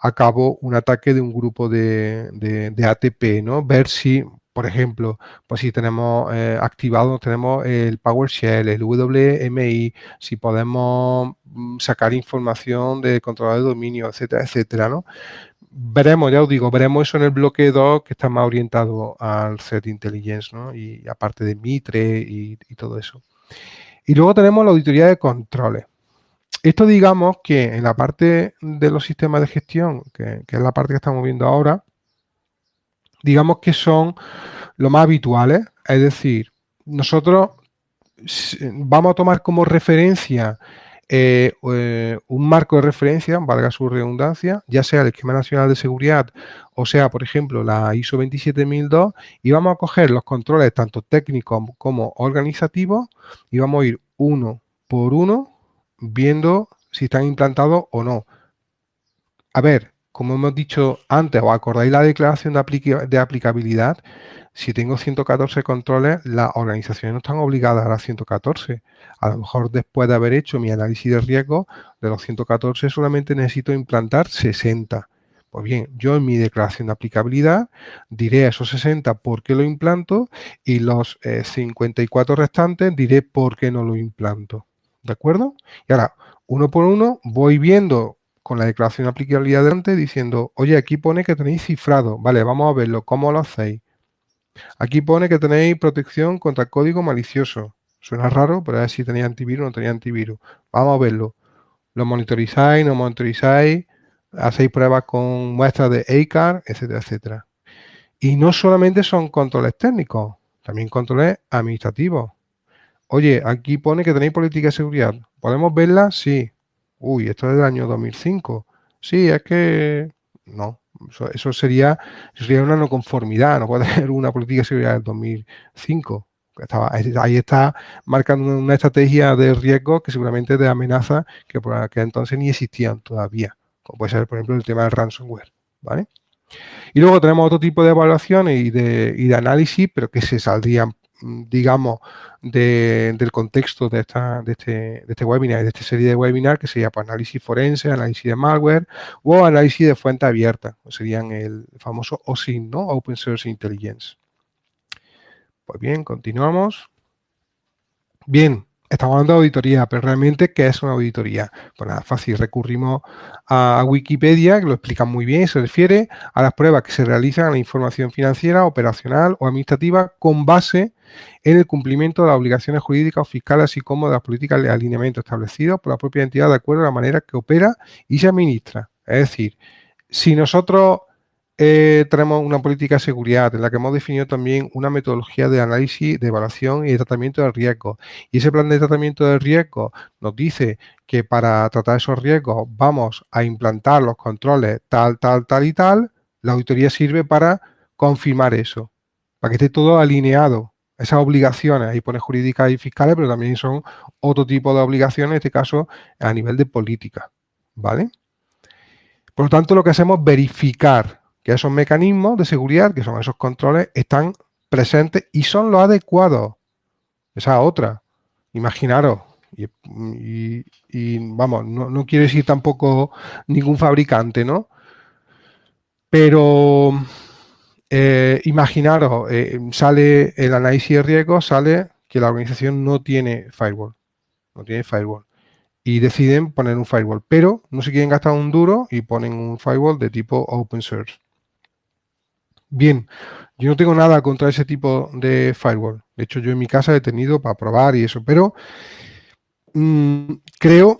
a cabo un ataque de un grupo de, ATP, ¿no? Ver si, por ejemplo, pues si tenemos eh, activado, tenemos el PowerShell, el WMI, si podemos mm, sacar información de control de dominio, etcétera, etcétera, ¿no? Veremos, ya os digo, veremos eso en el bloque 2 que está más orientado al Threat Intelligence, ¿no? Y aparte de Mitre y todo eso. Y luego tenemos la auditoría de controles. Esto digamos que en la parte de los sistemas de gestión, que, es la parte que estamos viendo ahora, digamos que son lo más habituales, es decir, nosotros vamos a tomar como referencia eh, eh, un marco de referencia, valga su redundancia, ya sea el Esquema Nacional de Seguridad o sea, por ejemplo, la ISO 27002 y vamos a coger los controles tanto técnicos como organizativos y vamos a ir uno por uno viendo si están implantados o no. A ver, como hemos dicho antes, o acordáis la declaración de, de aplicabilidad, si tengo 114 controles, las organizaciones no están obligadas a las 114. A lo mejor después de haber hecho mi análisis de riesgo, de los 114 solamente necesito implantar 60. Pues bien, yo en mi declaración de aplicabilidad diré a esos 60 por qué lo implanto y los 54 eh, restantes diré por qué no lo implanto. ¿De acuerdo? Y ahora, uno por uno, voy viendo con la declaración de aplicabilidad delante diciendo, oye, aquí pone que tenéis cifrado. Vale, vamos a verlo. ¿Cómo lo hacéis? Aquí pone que tenéis protección contra código malicioso. Suena raro, pero a ver si tenéis antivirus o no tenéis antivirus. Vamos a verlo. ¿Lo monitorizáis, no monitorizáis? ¿Hacéis pruebas con muestras de ACAR, etcétera, etcétera? Y no solamente son controles técnicos, también controles administrativos. Oye, aquí pone que tenéis política de seguridad. ¿Podemos verla? Sí. Uy, esto es del año 2005. Sí, es que... No, eso, sería, sería una no conformidad. No puede [laughs] haber una política de seguridad del 2005. Estaba, ahí está marcando una estrategia de riesgo que seguramente de amenaza que por aquel entonces ni existían todavía. Como puede ser, por ejemplo, el tema del ransomware. ¿vale? Y luego tenemos otro tipo de evaluaciones y de, y de análisis, pero que se saldrían mm, digamos, del contexto de, esta, de, este, de este webinar de esta serie de webinar, que sería pues, análisis forense, análisis de malware o análisis de fuente abierta, serían el famoso OSINT, ¿no? Open Source Intelligence. Pues bien, continuamos. Bien, estamos hablando de auditoría, pero realmente, ¿qué es una auditoría? Pues nada, fácil, recurrimos a Wikipedia, que lo explica muy bien, se refiere a las pruebas que se realizan a la información financiera, operacional o administrativa con base en el cumplimiento de las obligaciones jurídicas o fiscales, así como de las políticas de alineamiento establecidos por la propia entidad de acuerdo a la manera que opera y se administra. Es decir, si nosotros eh, tenemos una política de seguridad en la que hemos definido también una metodología de análisis, de evaluación y de tratamiento de riesgos. Y ese plan de tratamiento de riesgos nos dice que para tratar esos riesgos vamos a implantar los controles tal, tal, tal y tal. La auditoría sirve para confirmar eso, para que esté todo alineado. Esas obligaciones, ahí pone jurídicas y fiscales, pero también son otro tipo de obligaciones, en este caso a nivel de política. ¿Vale? Por lo tanto, lo que hacemos es verificar que esos mecanismos de seguridad, que son esos controles, están presentes y son los adecuados. Esa otra. Imaginaros. Y, vamos, no, quiere decir tampoco ningún fabricante, ¿no? Pero eh, imaginaros, eh, sale el análisis de riesgo, sale que la organización no tiene firewall. No tiene firewall. Y deciden poner un firewall. Pero no se quieren gastar un duro y ponen un firewall de tipo open source. Bien, yo no tengo nada contra ese tipo de firewall. De hecho, yo en mi casa he tenido para probar y eso, pero mm, creo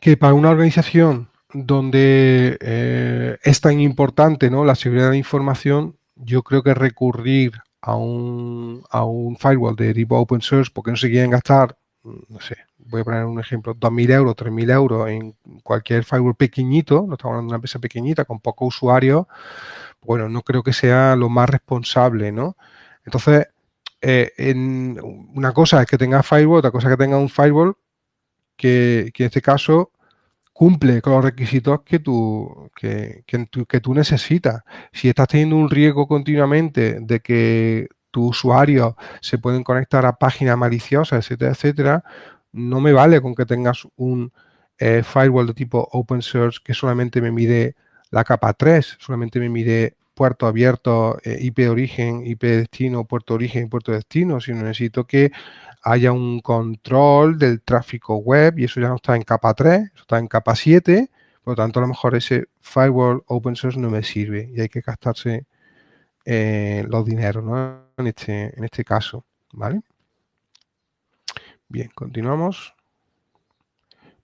que para una organización donde eh, es tan importante ¿no? la seguridad de la información, yo creo que recurrir a un, a un firewall de tipo open source porque no se quieren gastar, mm, no sé, voy a poner un ejemplo, 2.000 euros, 3.000 euros en cualquier firewall pequeñito, no estamos hablando de una empresa pequeñita con pocos usuarios, bueno, no creo que sea lo más responsable, ¿no? Entonces, eh, en, una cosa es que tenga firewall, otra cosa es que tenga un firewall que, en este caso cumple con los requisitos que tú, que, que, tú necesitas. Si estás teniendo un riesgo continuamente de que tus usuarios se pueden conectar a páginas maliciosas, etcétera, etcétera, no me vale con que tengas un eh, firewall de tipo open source que solamente me mide la capa 3 solamente me mide puerto abierto, eh, IP origen, IP destino, puerto origen y puerto destino, sino necesito que haya un control del tráfico web y eso ya no está en capa 3, eso está en capa 7, por lo tanto a lo mejor ese firewall open source no me sirve y hay que gastarse eh, los dineros en, este, en este caso. ¿vale? Bien, continuamos.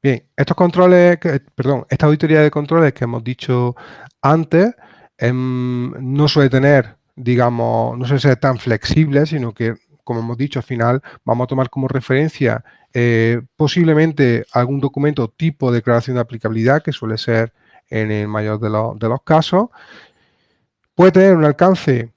Bien, estos controles, perdón, esta auditoría de controles que hemos dicho antes, em, no suele tener, digamos, no suele ser tan flexible, sino que, como hemos dicho, al final vamos a tomar como referencia eh, posiblemente algún documento tipo de declaración de aplicabilidad, que suele ser en el mayor de, los, casos. Puede tener un alcance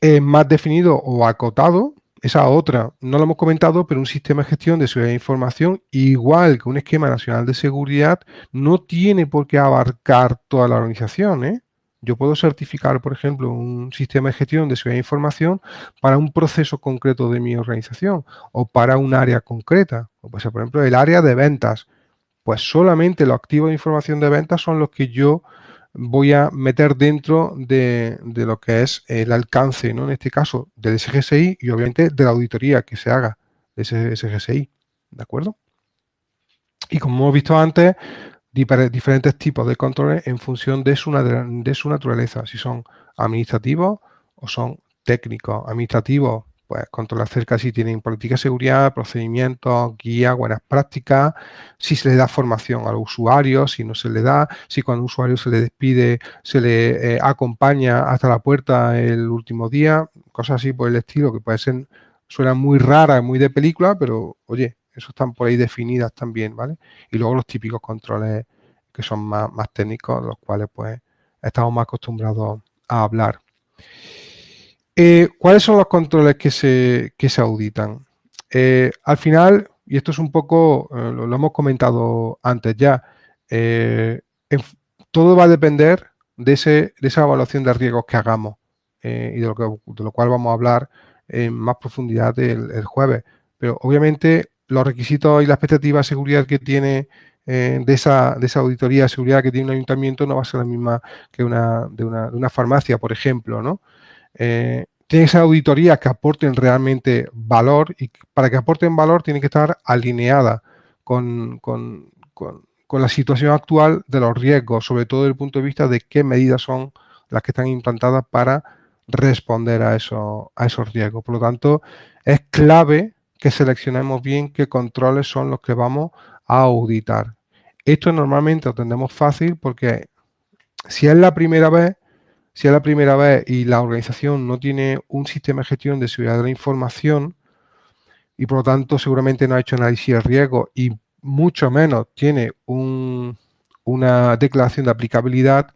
eh, más definido o acotado, esa otra, no lo hemos comentado, pero un sistema de gestión de seguridad de información, igual que un esquema nacional de seguridad, no tiene por qué abarcar toda la organización. ¿eh? Yo puedo certificar, por ejemplo, un sistema de gestión de seguridad de información para un proceso concreto de mi organización o para un área concreta. O por ejemplo, el área de ventas. Pues solamente los activos de información de ventas son los que yo voy a meter dentro de, lo que es el alcance, ¿no? en este caso, del SGSI y obviamente de la auditoría que se haga de ese SGSI. ¿De acuerdo? Y como hemos visto antes, diferentes tipos de controles en función de de su naturaleza, si son administrativos o son técnicos. Administrativos, pues controlar cerca si tienen política de seguridad, procedimientos, guía, buenas prácticas, si se le da formación a los usuarios, si no se le da, si cuando un usuario se le despide, se le eh, acompaña hasta la puerta el último día, cosas así por el estilo, que pueden ser, suenan muy raras, muy de película, pero oye, eso están por ahí definidas también, ¿vale? Y luego los típicos controles que son más, más técnicos, los cuales pues estamos más acostumbrados a hablar. Eh, ¿Cuáles son los controles que se, se auditan? Eh, al final, y esto es un poco, eh, lo, hemos comentado antes ya, todo va a depender de, esa evaluación de riesgos que hagamos y de lo, que, de lo cual vamos a hablar en más profundidad el, jueves. Pero obviamente los requisitos y la expectativa de seguridad que tiene de, esa, de esa auditoría de seguridad que tiene un ayuntamiento no va a ser la misma que una de una, de una farmacia, por ejemplo, ¿no? Eh, tiene que ser auditorías que aporten realmente valor y para que aporten valor tiene que estar alineada con, con, con la situación actual de los riesgos, sobre todo desde el punto de vista de qué medidas son las que están implantadas para responder a, eso, a esos riesgos. Por lo tanto, es clave que seleccionemos bien qué controles son los que vamos a auditar. Esto normalmente lo tendemos fácil porque si es la primera vez, si es la primera vez y la organización no tiene un sistema de gestión de seguridad de la información y por lo tanto seguramente no ha hecho análisis de riesgo y mucho menos tiene una declaración de aplicabilidad,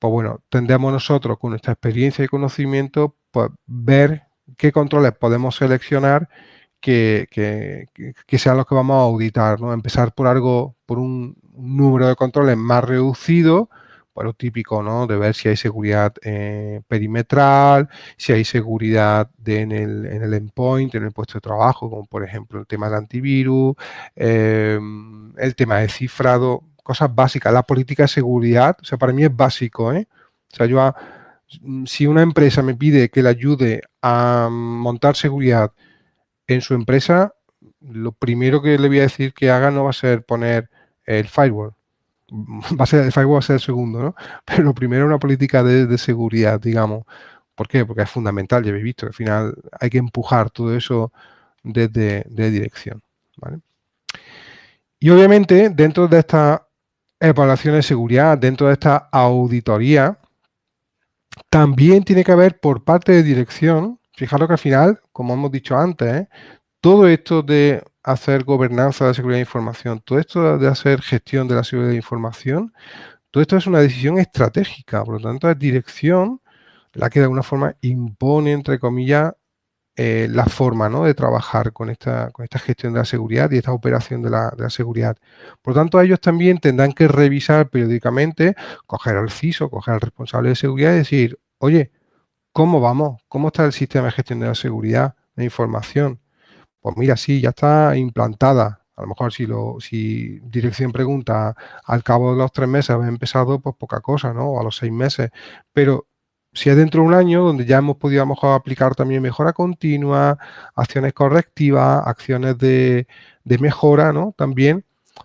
pues bueno, tendremos nosotros con nuestra experiencia y conocimiento, pues ver qué controles podemos seleccionar que, sean los que vamos a auditar, ¿no? Empezar por algo, por un, número de controles más reducido, lo típico, ¿no? De ver si hay seguridad eh, perimetral, si hay seguridad en, el, en, el, endpoint, en el puesto de trabajo, como por ejemplo el tema del antivirus, em, el tema de cifrado, cosas básicas. La política de seguridad, o sea, para mí es básico, ¿eh? O sea, yo, si una empresa me pide que le ayude a montar seguridad en su empresa, lo primero que le voy a decir que haga no va a ser poner el firewall [laughs] va a ser, el a ser segundo, ¿no? [laughs] Pero lo primero es una política de, seguridad, digamos. ¿Por qué? Porque es fundamental, ya habéis visto, al final hay que empujar todo eso desde de dirección. Y obviamente, dentro de esta evaluación de seguridad, dentro de esta auditoría, también tiene que haber por parte de dirección, fijaros que al final, como hemos dicho antes, ¿eh? todo esto de hacer gobernanza de seguridad de información, todo esto de hacer gestión de la seguridad de información, todo esto es una decisión estratégica, por lo tanto es dirección la que de alguna forma impone, entre comillas, eh, la forma ¿no? de trabajar con esta, con esta gestión de la seguridad y esta operación de la, de la, seguridad. Por lo tanto, ellos también tendrán que revisar periódicamente, coger al CISO, coger al responsable de seguridad y decir, oye, ¿cómo vamos? ¿Cómo está el sistema de gestión de la seguridad de información? Pues mira, sí, ya está implantada. A lo mejor si, lo, si dirección pregunta al cabo de los tres meses ha empezado, pues poca cosa, ¿no? O a los seis meses. Pero si es dentro de un año donde ya hemos podido a lo mejor aplicar también mejora continua, acciones correctivas, acciones de, de mejora, ¿no? También,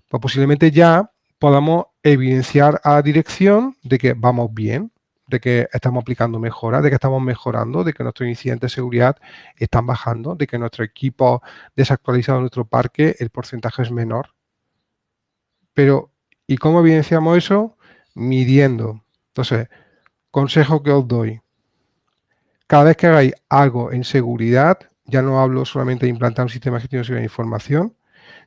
pues posiblemente ya podamos evidenciar a dirección de que vamos bien, de que estamos aplicando mejoras, de que estamos mejorando, de que nuestros incidentes de seguridad están bajando, de que nuestro equipo desactualizado en nuestro parque, el porcentaje es menor. Pero, ¿y cómo evidenciamos eso? Midiendo. Entonces, consejo que os doy. Cada vez que hagáis algo en seguridad, ya no hablo solamente de implantar un sistema de gestión de de información,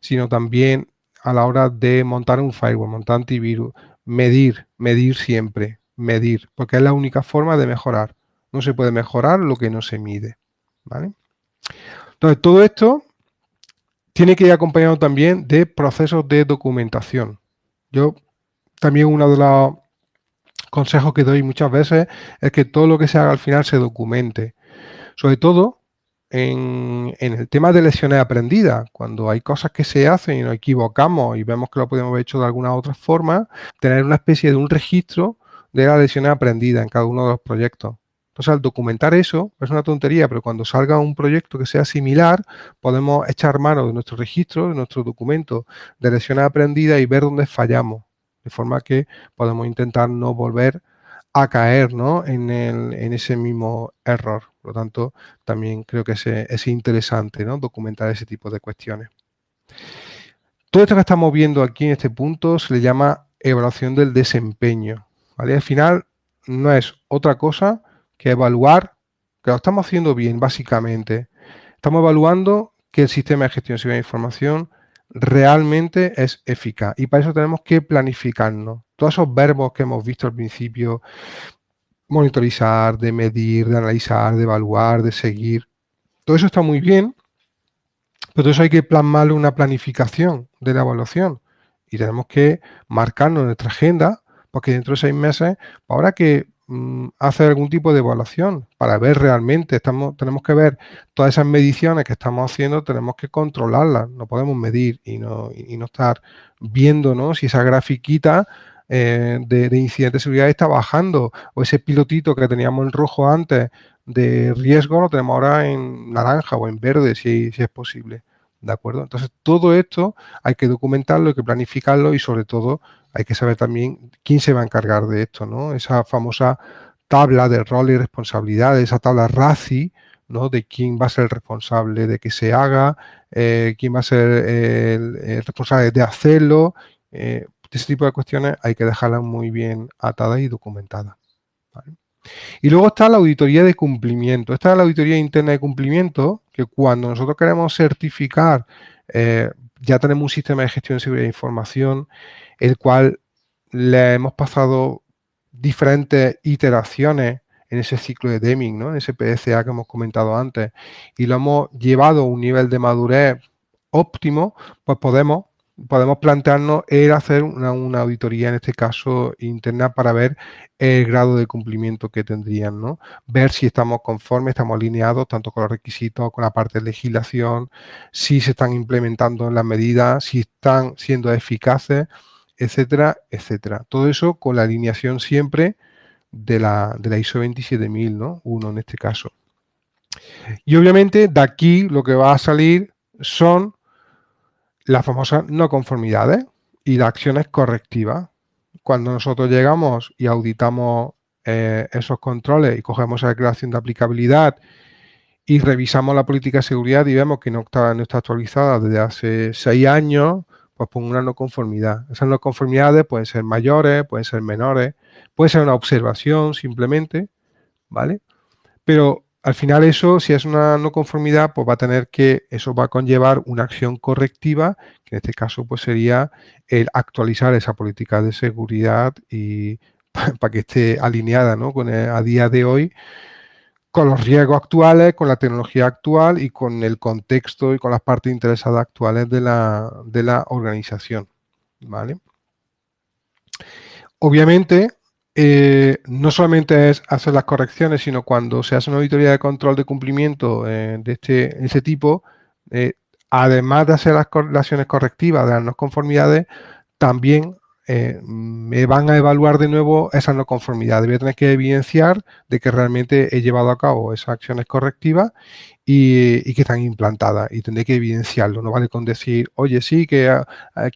sino también a la hora de montar un firewall, montar antivirus, medir, medir siempre medir, porque es la única forma de mejorar. No se puede mejorar lo que no se mide. ¿vale? Entonces, todo esto tiene que ir acompañado también de procesos de documentación. Yo también uno de los consejos que doy muchas veces es que todo lo que se haga al final se documente. Sobre todo en, en, el tema de lesiones aprendidas, cuando hay cosas que se hacen y nos equivocamos y vemos que lo podemos haber hecho de alguna otra forma, tener una especie de un registro de las lecciones aprendidas en cada uno de los proyectos. Entonces, al documentar eso, es una tontería, pero cuando salga un proyecto que sea similar, podemos echar mano de nuestro registro, de nuestro documento de lecciones aprendidas y ver dónde fallamos, de forma que podemos intentar no volver a caer en, en, ese mismo error. Por lo tanto, también creo que es, es interesante ¿no? documentar ese tipo de cuestiones. Todo esto que estamos viendo aquí en este punto se le llama evaluación del desempeño. Al final no es otra cosa que evaluar que lo estamos haciendo bien, básicamente. Estamos evaluando que el sistema de gestión de información realmente es eficaz. Y para eso tenemos que planificarnos. Todos esos verbos que hemos visto al principio, monitorizar, de medir, de analizar, de evaluar, de seguir, todo eso está muy bien, pero todo eso hay que plasmarle una planificación de la evaluación. Y tenemos que marcarnos en nuestra agenda porque dentro de seis meses, ahora que mm, hacer algún tipo de evaluación para ver realmente, estamos, tenemos que ver todas esas mediciones que estamos haciendo, tenemos que controlarlas, no podemos medir y no, no estar viendo ¿no? si esa grafiquita eh, de, de incidente de seguridad está bajando o ese pilotito que teníamos en rojo antes de riesgo lo tenemos ahora en naranja o en verde si, si es posible. ¿De acuerdo? Entonces, todo esto hay que documentarlo, hay que planificarlo y sobre todo hay que saber también quién se va a encargar de esto, ¿no? Esa famosa tabla de rol y responsabilidades, esa tabla RACI, ¿no? De quién va a ser el responsable de que se haga, eh, quién va a ser el, responsable de hacerlo. Eh, ese tipo de cuestiones hay que dejarlas muy bien atadas y documentadas. Y luego está la auditoría de cumplimiento. Esta es la auditoría interna de cumplimiento, que cuando nosotros queremos certificar, eh, ya tenemos un sistema de gestión de seguridad de información, el cual le hemos pasado diferentes iteraciones en ese ciclo de Deming, ¿no? en ese PDCA que hemos comentado antes, y lo hemos llevado a un nivel de madurez óptimo, pues podemos podemos plantearnos el hacer una, auditoría, en este caso interna, para ver el grado de cumplimiento que tendrían, ¿no? Ver si estamos conformes, estamos alineados tanto con los requisitos, con la parte de legislación, si se están implementando las medidas, si están siendo eficaces, etcétera, etcétera. Todo eso con la alineación siempre de la, de la ISO 27000, ¿no? Uno en este caso. Y obviamente de aquí lo que va a salir son las famosas no conformidades y las acciones correctivas. Cuando nosotros llegamos y auditamos eh, esos controles y cogemos la declaración de aplicabilidad y revisamos la política de seguridad y vemos que no está, no está actualizada desde hace seis años, pues pongo una no conformidad. Esas no conformidades pueden ser mayores, pueden ser menores, puede ser una observación simplemente, ¿vale? Pero al final eso, si es una no conformidad, pues va a tener que, eso va a conllevar una acción correctiva, que en este caso pues sería el actualizar esa política de seguridad y [laughs] para que esté alineada ¿no? con a día de hoy con los riesgos actuales, con la tecnología actual y con el contexto y con las partes interesadas actuales de la, de la organización. ¿vale? Obviamente, eh, no solamente es hacer las correcciones, sino cuando se hace una auditoría de control de cumplimiento eh, de este, ese tipo, eh, además de hacer las, acciones correctivas de las no conformidades, también me van a evaluar de nuevo esas no conformidades. Voy tener que evidenciar de que realmente he llevado a cabo esas acciones correctivas y, que están implantadas. Y tendré que evidenciarlo. No vale con decir, oye, sí, que,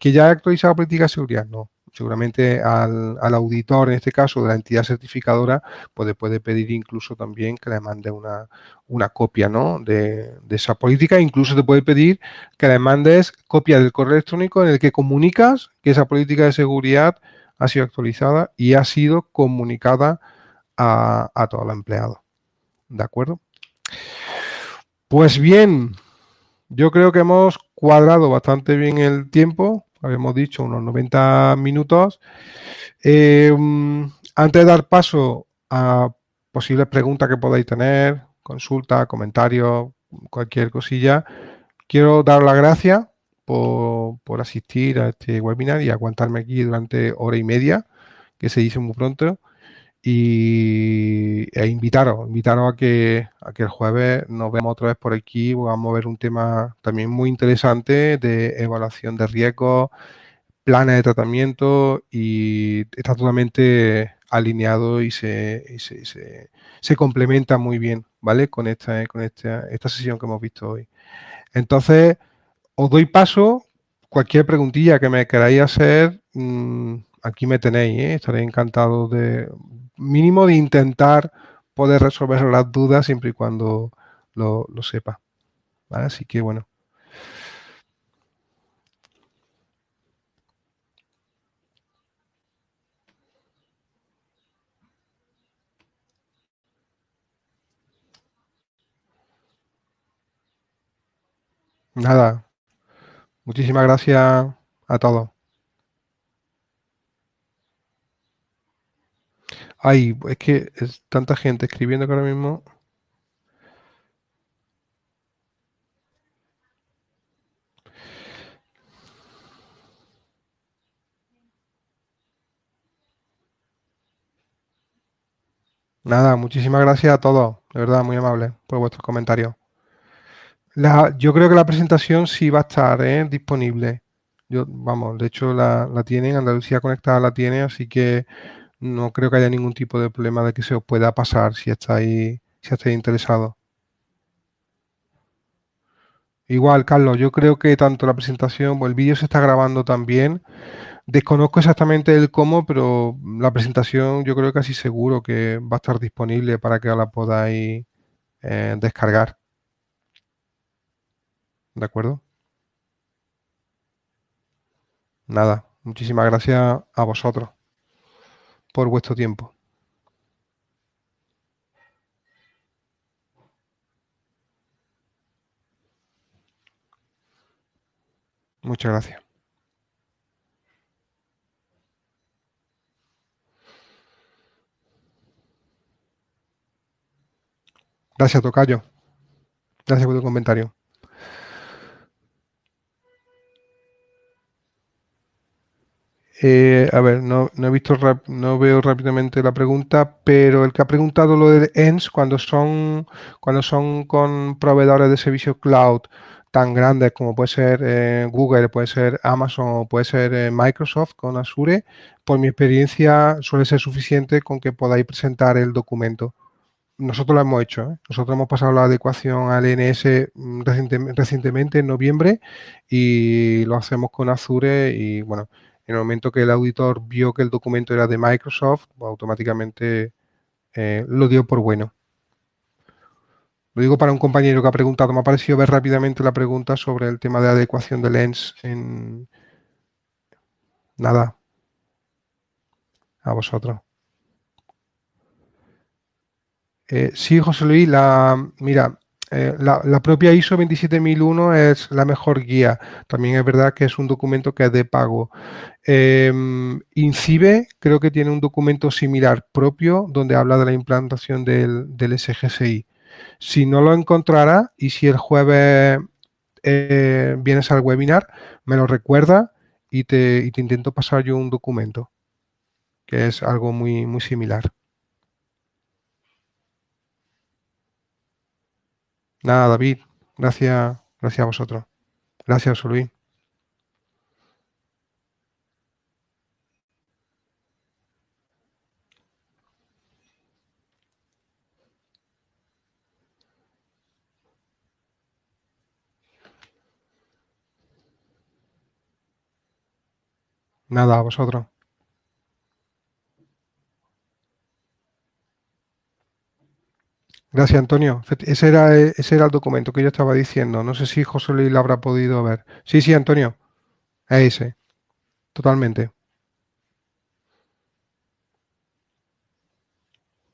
que ya he actualizado la política de seguridad. No, seguramente al, auditor, en este caso de la entidad certificadora, puede, puede pedir incluso también que le mande una, copia ¿no? de, esa política. Incluso te puede pedir que le mandes copia del correo electrónico en el que comunicas que esa política de seguridad ha sido actualizada y ha sido comunicada a, a todo el empleado. ¿De acuerdo? Pues bien, yo creo que hemos cuadrado bastante bien el tiempo habíamos dicho unos 90 minutos. Eh, antes de dar paso a posibles preguntas que podáis tener, consultas, comentarios, cualquier cosilla, quiero dar las gracias por, asistir a este webinar y aguantarme aquí durante hora y media, que se dice muy pronto y e invitaros, invitaros a que, a que el jueves nos veamos otra vez por aquí, vamos a ver un tema también muy interesante de evaluación de riesgos, planes de tratamiento y está totalmente alineado y se, se, complementa muy bien, ¿vale? Con esta, con esta, esta sesión que hemos visto hoy. Entonces, os doy paso, cualquier preguntilla que me queráis hacer, mm, aquí me tenéis, ¿eh? estaré encantado de, mínimo de intentar poder resolver las dudas siempre y cuando lo, sepa. Así que bueno. Nada. Muchísimas gracias a todos. Ay, es que es tanta gente escribiendo que ahora mismo... Nada, muchísimas gracias a todos, de verdad, muy amable por vuestros comentarios. Yo creo que la presentación sí va a estar ¿eh? disponible. Yo, vamos, de hecho la, la tienen, Andalucía Conectada la tiene, así que no creo que haya ningún tipo de problema de que se os pueda pasar si estáis, si estáis interesados. Igual, Carlos, yo creo que tanto la presentación el vídeo se está grabando también. Desconozco exactamente el cómo, pero la presentación yo creo que casi seguro que va a estar disponible para que la podáis eh, descargar. ¿De acuerdo? Nada, muchísimas gracias a vosotros por vuestro tiempo. Muchas gracias. Gracias, Tocayo. Gracias por tu comentario. Eh, a ver, no, he visto, no veo rápidamente la pregunta, pero el que ha preguntado lo de ENS, cuando son, cuando son con proveedores de servicios cloud tan grandes como puede ser eh, Google, puede ser Amazon o puede ser eh, Microsoft con Azure, por mi experiencia suele ser suficiente con que podáis presentar el documento. Nosotros lo hemos hecho, nosotros hemos pasado la adecuación al NS mm, recientemente, en noviembre y lo hacemos con Azure y bueno, en el momento que el auditor vio que el documento era de Microsoft, automáticamente eh, lo dio por bueno. Lo digo para un compañero que ha preguntado, me ha parecido ver rápidamente la pregunta sobre el tema de adecuación de Lens en... Nada. A vosotros. Eh, sí, José Luis, la, mira, eh, la, propia ISO 27001 es la mejor guía. También es verdad que es un documento que es de pago. Em, INCIBE creo que tiene un documento similar propio donde habla de la implantación del, del SGSI. Si no lo encontrara y si el jueves eh, vienes al webinar, me lo recuerda y te, te intento pasar yo un documento, que es algo muy, muy similar. Nada, David. Gracias, gracias a vosotros. Gracias, Luis. Nada, a vosotros. Gracias, Antonio. Ese era, ese era el documento que yo estaba diciendo. No sé si José Luis lo habrá podido ver. Sí, sí, Antonio. Es ese. Totalmente.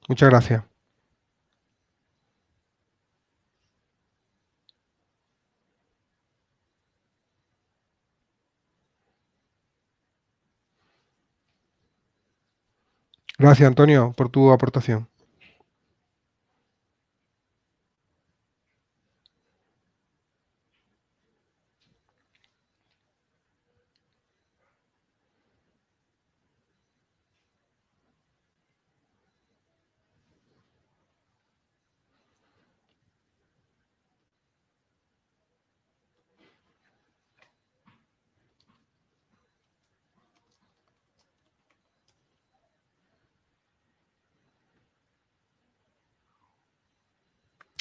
Muchas gracias. Gracias, Antonio, por tu aportación.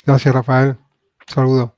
Gracias, Rafael. Saludos.